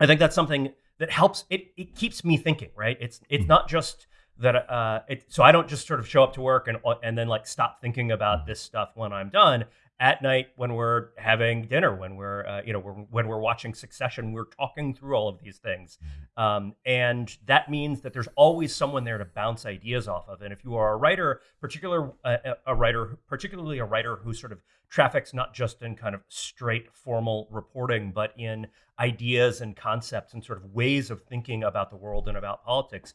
I think that's something that helps. It it keeps me thinking. Right? It's it's not just that. Uh, it, so I don't just sort of show up to work and and then like stop thinking about this stuff when I'm done at night when we're having dinner, when we're uh, you know we're, when we're watching Succession, we're talking through all of these things, um, and that means that there's always someone there to bounce ideas off of. And if you are a writer, particular uh, a writer, particularly a writer who sort of traffics not just in kind of straight formal reporting, but in ideas and concepts and sort of ways of thinking about the world and about politics.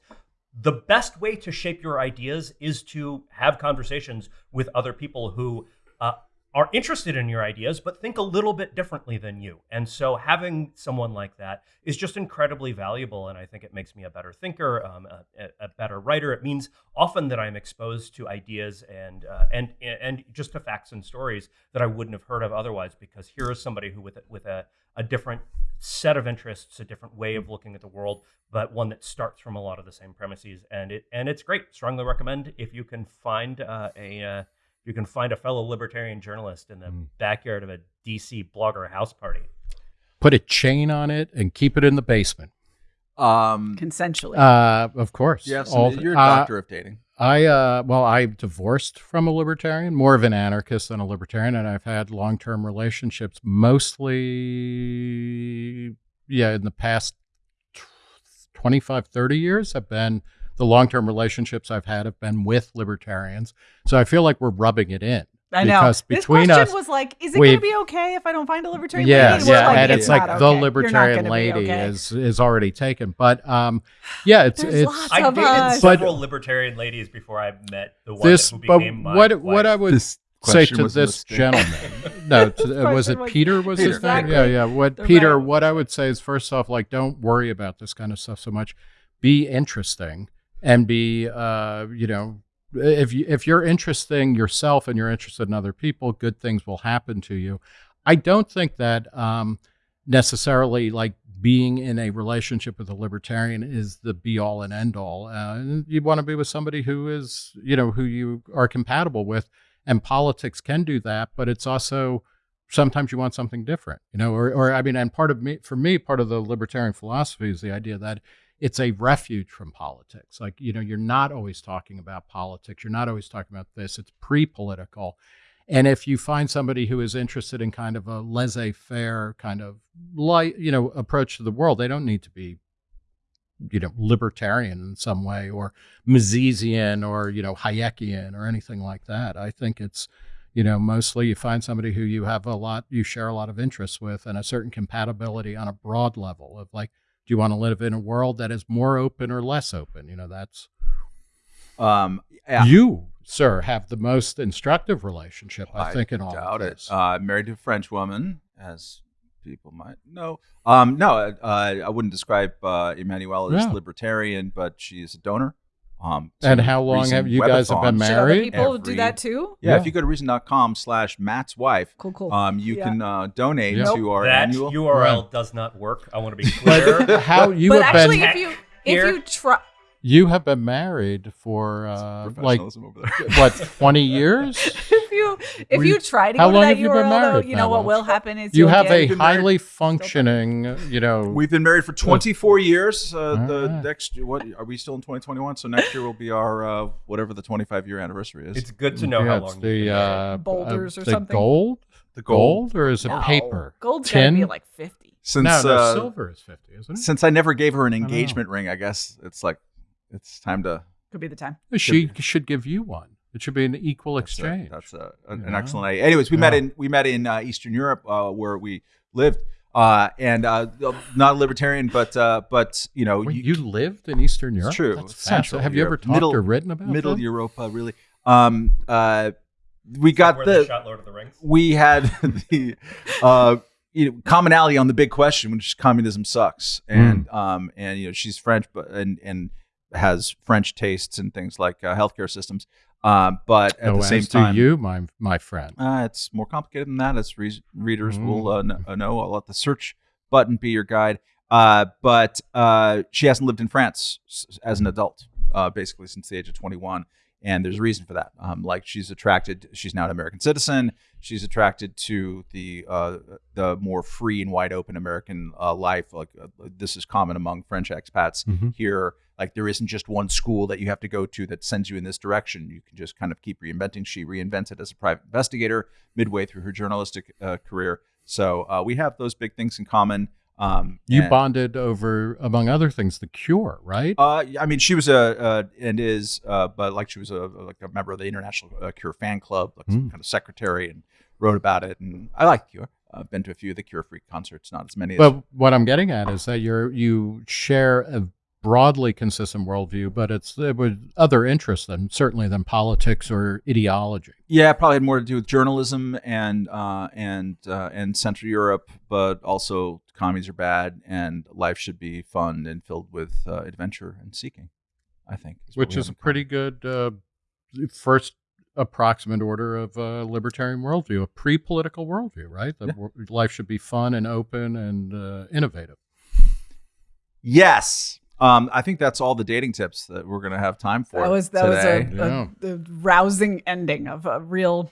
The best way to shape your ideas is to have conversations with other people who uh, are interested in your ideas, but think a little bit differently than you. And so having someone like that is just incredibly valuable. And I think it makes me a better thinker, um, a, a better writer. It means often that I'm exposed to ideas and uh, and and just to facts and stories that I wouldn't have heard of otherwise. Because here is somebody who with a, with a, a different set of interests, a different way of looking at the world, but one that starts from a lot of the same premises. And it and it's great. Strongly recommend if you can find uh, a uh, you can find a fellow libertarian journalist in the Mm. backyard of a DC blogger house party. Put a chain on it and keep it in the basement. Um, Consensually. Uh, of course. Yes, All the- you're a uh, doctor of dating. I uh well I divorced from a libertarian, more of an anarchist than a libertarian and I've had long-term relationships mostly yeah, in the past tw- 25 30 years have been the long-term relationships I've had have been with libertarians. So I feel like we're rubbing it in. I know. because this question us- was like, is it going to be okay if I don't find a libertarian yeah, lady? Yeah, like, and it's, like the okay. Libertarian lady okay. is is already taken. But um yeah, it's There's it's lots I of dated us. But- several libertarian ladies before I met the one this who but became my what what I would This say to this gentleman. [LAUGHS] no, to, This was it was- Peter? Was his Exactly. name? Yeah, yeah. What They're Peter? right. What I would say is, first off, like, don't worry about this kind of stuff so much. be interesting and be uh, you know if you if you're interesting yourself and you're interested in other people, good things will happen to you. I don't think that um, necessarily like being in a relationship with a libertarian is the be all and end all. Uh, and you want to be with somebody who is you know who you are compatible with, and politics can do that, but it's also sometimes you want something different, you know, or, or I mean, and part of me, for me, part of the libertarian philosophy is the idea that it's a refuge from politics. Like, you know, you're not always talking about politics. You're not always talking about this. It's pre political. And if you find somebody who is interested in kind of a laissez faire kind of light, you know, approach to the world, they don't need to be, you know, libertarian in some way or Misesian or, you know, Hayekian or anything like that. I think it's, you know, mostly you find somebody who you have a lot, you share a lot of interests with and a certain compatibility on a broad level of like, do you want to live in a world that is more open or less open? You know, that's Um, yeah, you, sir, have the most instructive relationship, I, think, in all doubt of it. Uh, married to a French woman, as people might know. Um, no, uh, I wouldn't describe uh, Emmanuelle as Yeah. libertarian, but she is a donor. Um, and how long have you guys have been Webathon. Other married? people do that too? Yeah, Yeah. if you go to reason.com slash Matt's wife, Cool, cool. um, you Yeah. can uh, donate Yeah. to our that annual. URL does not work. I want to be clear. [LAUGHS] How you but have actually, been if you Here. if you try, you have been married for uh, like over there. what twenty years? [LAUGHS] if you if Were you you- try to how go long to that have you been URL, though, married you know now, what will happen is You have get, a been married- highly functioning, you know. We've been married for 24 years. Uh, the next, what are we still in 2021? So next year will be our uh, whatever the 25 year anniversary is. it's good to know yeah, how it's long. the you've been uh, Boulders uh, or the something? gold, the gold, or is it No, paper? Gold's tin? gotta be like fifty. Since no, no, uh, silver is fifty, isn't it? since I never gave her an know. engagement ring, I guess it's like it's time to Could be the time. She should give you one. It should be an equal That's a- exchange. That's a, an, You an excellent idea. Anyways, we met in we met in uh, Eastern Europe uh, where we lived, uh, and uh, not a libertarian, but uh, but you know, Wait, you- you, lived in Eastern Europe. true. That's Central fascinating. Have you ever talked Middle- or written about middle that? Europa, really. Um, uh, we got the shot Lord of the Rings. we had [LAUGHS] the uh, you know, commonality on the big question, which is communism sucks, Hmm. and um, and you know she's French, but and and has French tastes and things like uh, healthcare systems, um, but at the same time, you, my my friend. uh, it's more complicated than that, as re- readers Mm. will uh, kn- uh, know. I'll let the search button be your guide. Uh, but uh, she hasn't lived in France s- as an adult, uh, basically since the age of 21. And there's a reason for that. Um, like she's attracted, she's now an American citizen. She's attracted to the uh, the more free and wide open American uh, life. Like uh, this is common among French expats Mhm. here. Like there isn't just one school that you have to go to that sends you in this direction. You can just kind of keep reinventing. She reinvented as a private investigator midway through her journalistic uh, career. So uh, we have those big things in common. Um, You and- bonded over, among other things, the Cure, right? Uh, I mean, she was a uh, and is, uh, but like she was a like a member of the International uh, Cure fan club, like Mm. kind of secretary, and wrote about it. And I like Cure. I've been to a few of the Cure Freak concerts, not as many as But what I'm getting at is that you're you share a broadly consistent worldview, but it's with other interests than certainly than politics or ideology. Yeah, probably had more to do with journalism and uh, and uh, and Central Europe, but also commies are bad and life should be fun and filled with uh, adventure and seeking. I think, what which is a pretty good uh, first approximate order of uh, libertarian worldview, a pre-political worldview, right? That Yeah. w- life should be fun and open and uh, innovative. Yes, um, I think that's all the dating tips that we're going to have time for. That was that today. was a, Yeah. a, a rousing ending of a real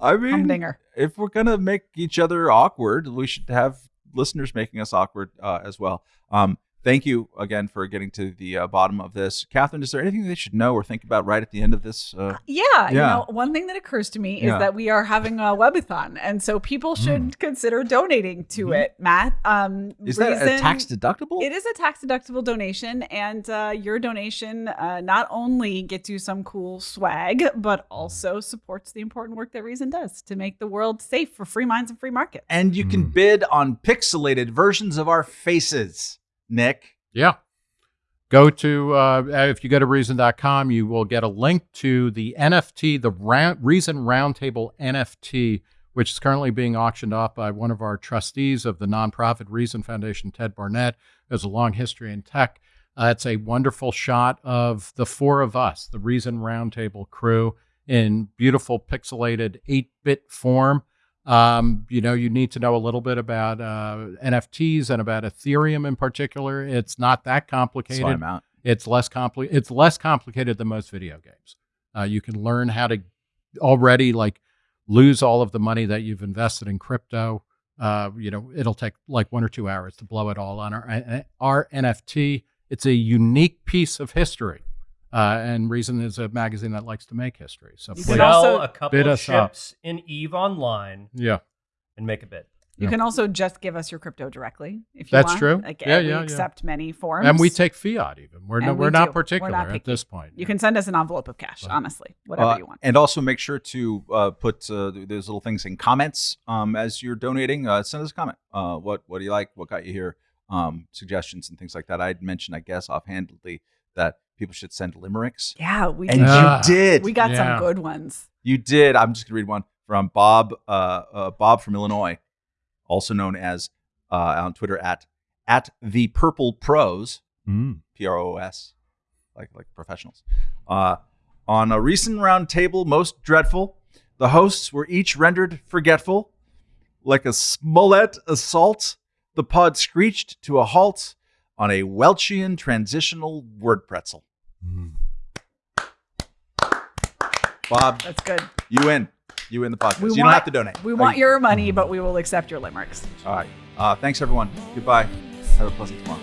I mean, humdinger. if we're gonna make each other awkward, we should have listeners making us awkward uh, as well. Um, thank you again for getting to the uh, bottom of this, Katherine. Is there anything they should know or think about right at the end of this? Uh, Yeah, you know, one thing that occurs to me is Yeah. that we are having a webathon, and so people should consider donating to Mhm. it. Matt, um, is that a tax deductible? It is a tax deductible donation, and uh, your donation uh, not only gets you some cool swag, but also supports the important work that Reason does to make the world safe for free minds and free markets. and you can Mm. bid on pixelated versions of our faces, Nick. Yeah. Go to, uh, if you go to reason.com, you will get a link to the NFT, the round, Reason Roundtable NFT, which is currently being auctioned off by one of our trustees of the nonprofit Reason Foundation, Ted Barnett, who has a long history in tech. Uh, it's a wonderful shot of the four of us, the Reason Roundtable crew, in beautiful pixelated 8 bit form. Um, you know, you need to know a little bit about uh, NFTs and about Ethereum in particular. It's not that complicated. Slide 'em out. It's less compli- It's less complicated than most video games. Uh, you can learn how to already like lose all of the money that you've invested in crypto. Uh, you know, it'll take like one or two hours to blow it all on our our NFT. It's a unique piece of history, uh, and Reason is a magazine that likes to make history. So You please, can also Sell a couple bid of us up. ships in Eve Online yeah, and make a bid. You Yeah. can also just give us your crypto directly if you That's want. true. Like, Yeah, we yeah, yeah. accept many forms. and we take fiat even. We're no, And we're we not do. We're particular not at picky. this point. You can send us an envelope of cash, Right. honestly, whatever Uh, you want. And also make sure to uh, put uh, th- those little things in comments um, as you're donating. Uh, send us a comment. Uh, what what do you like? What got you here? Um, suggestions and things like that. I'd mentioned, I guess, offhandedly that people should send limericks, Yeah, we and did. Ah, you did. we got yeah. some good ones. You did. I'm just gonna read one from Bob. Uh, uh, Bob from Illinois, also known as uh, on Twitter at at the Purple Pros. Mm. P R O S, like like professionals. Uh, on a recent round table, most dreadful, the hosts were each rendered forgetful, like a Smollett assault. The pod screeched to a halt on a Welchian transitional word pretzel. Mm. Bob, That's good. you win. You win the podcast. We you don't have to donate. We want your money, but we will accept your limericks. All right. Uh, thanks, everyone. Goodbye. Have a pleasant tomorrow.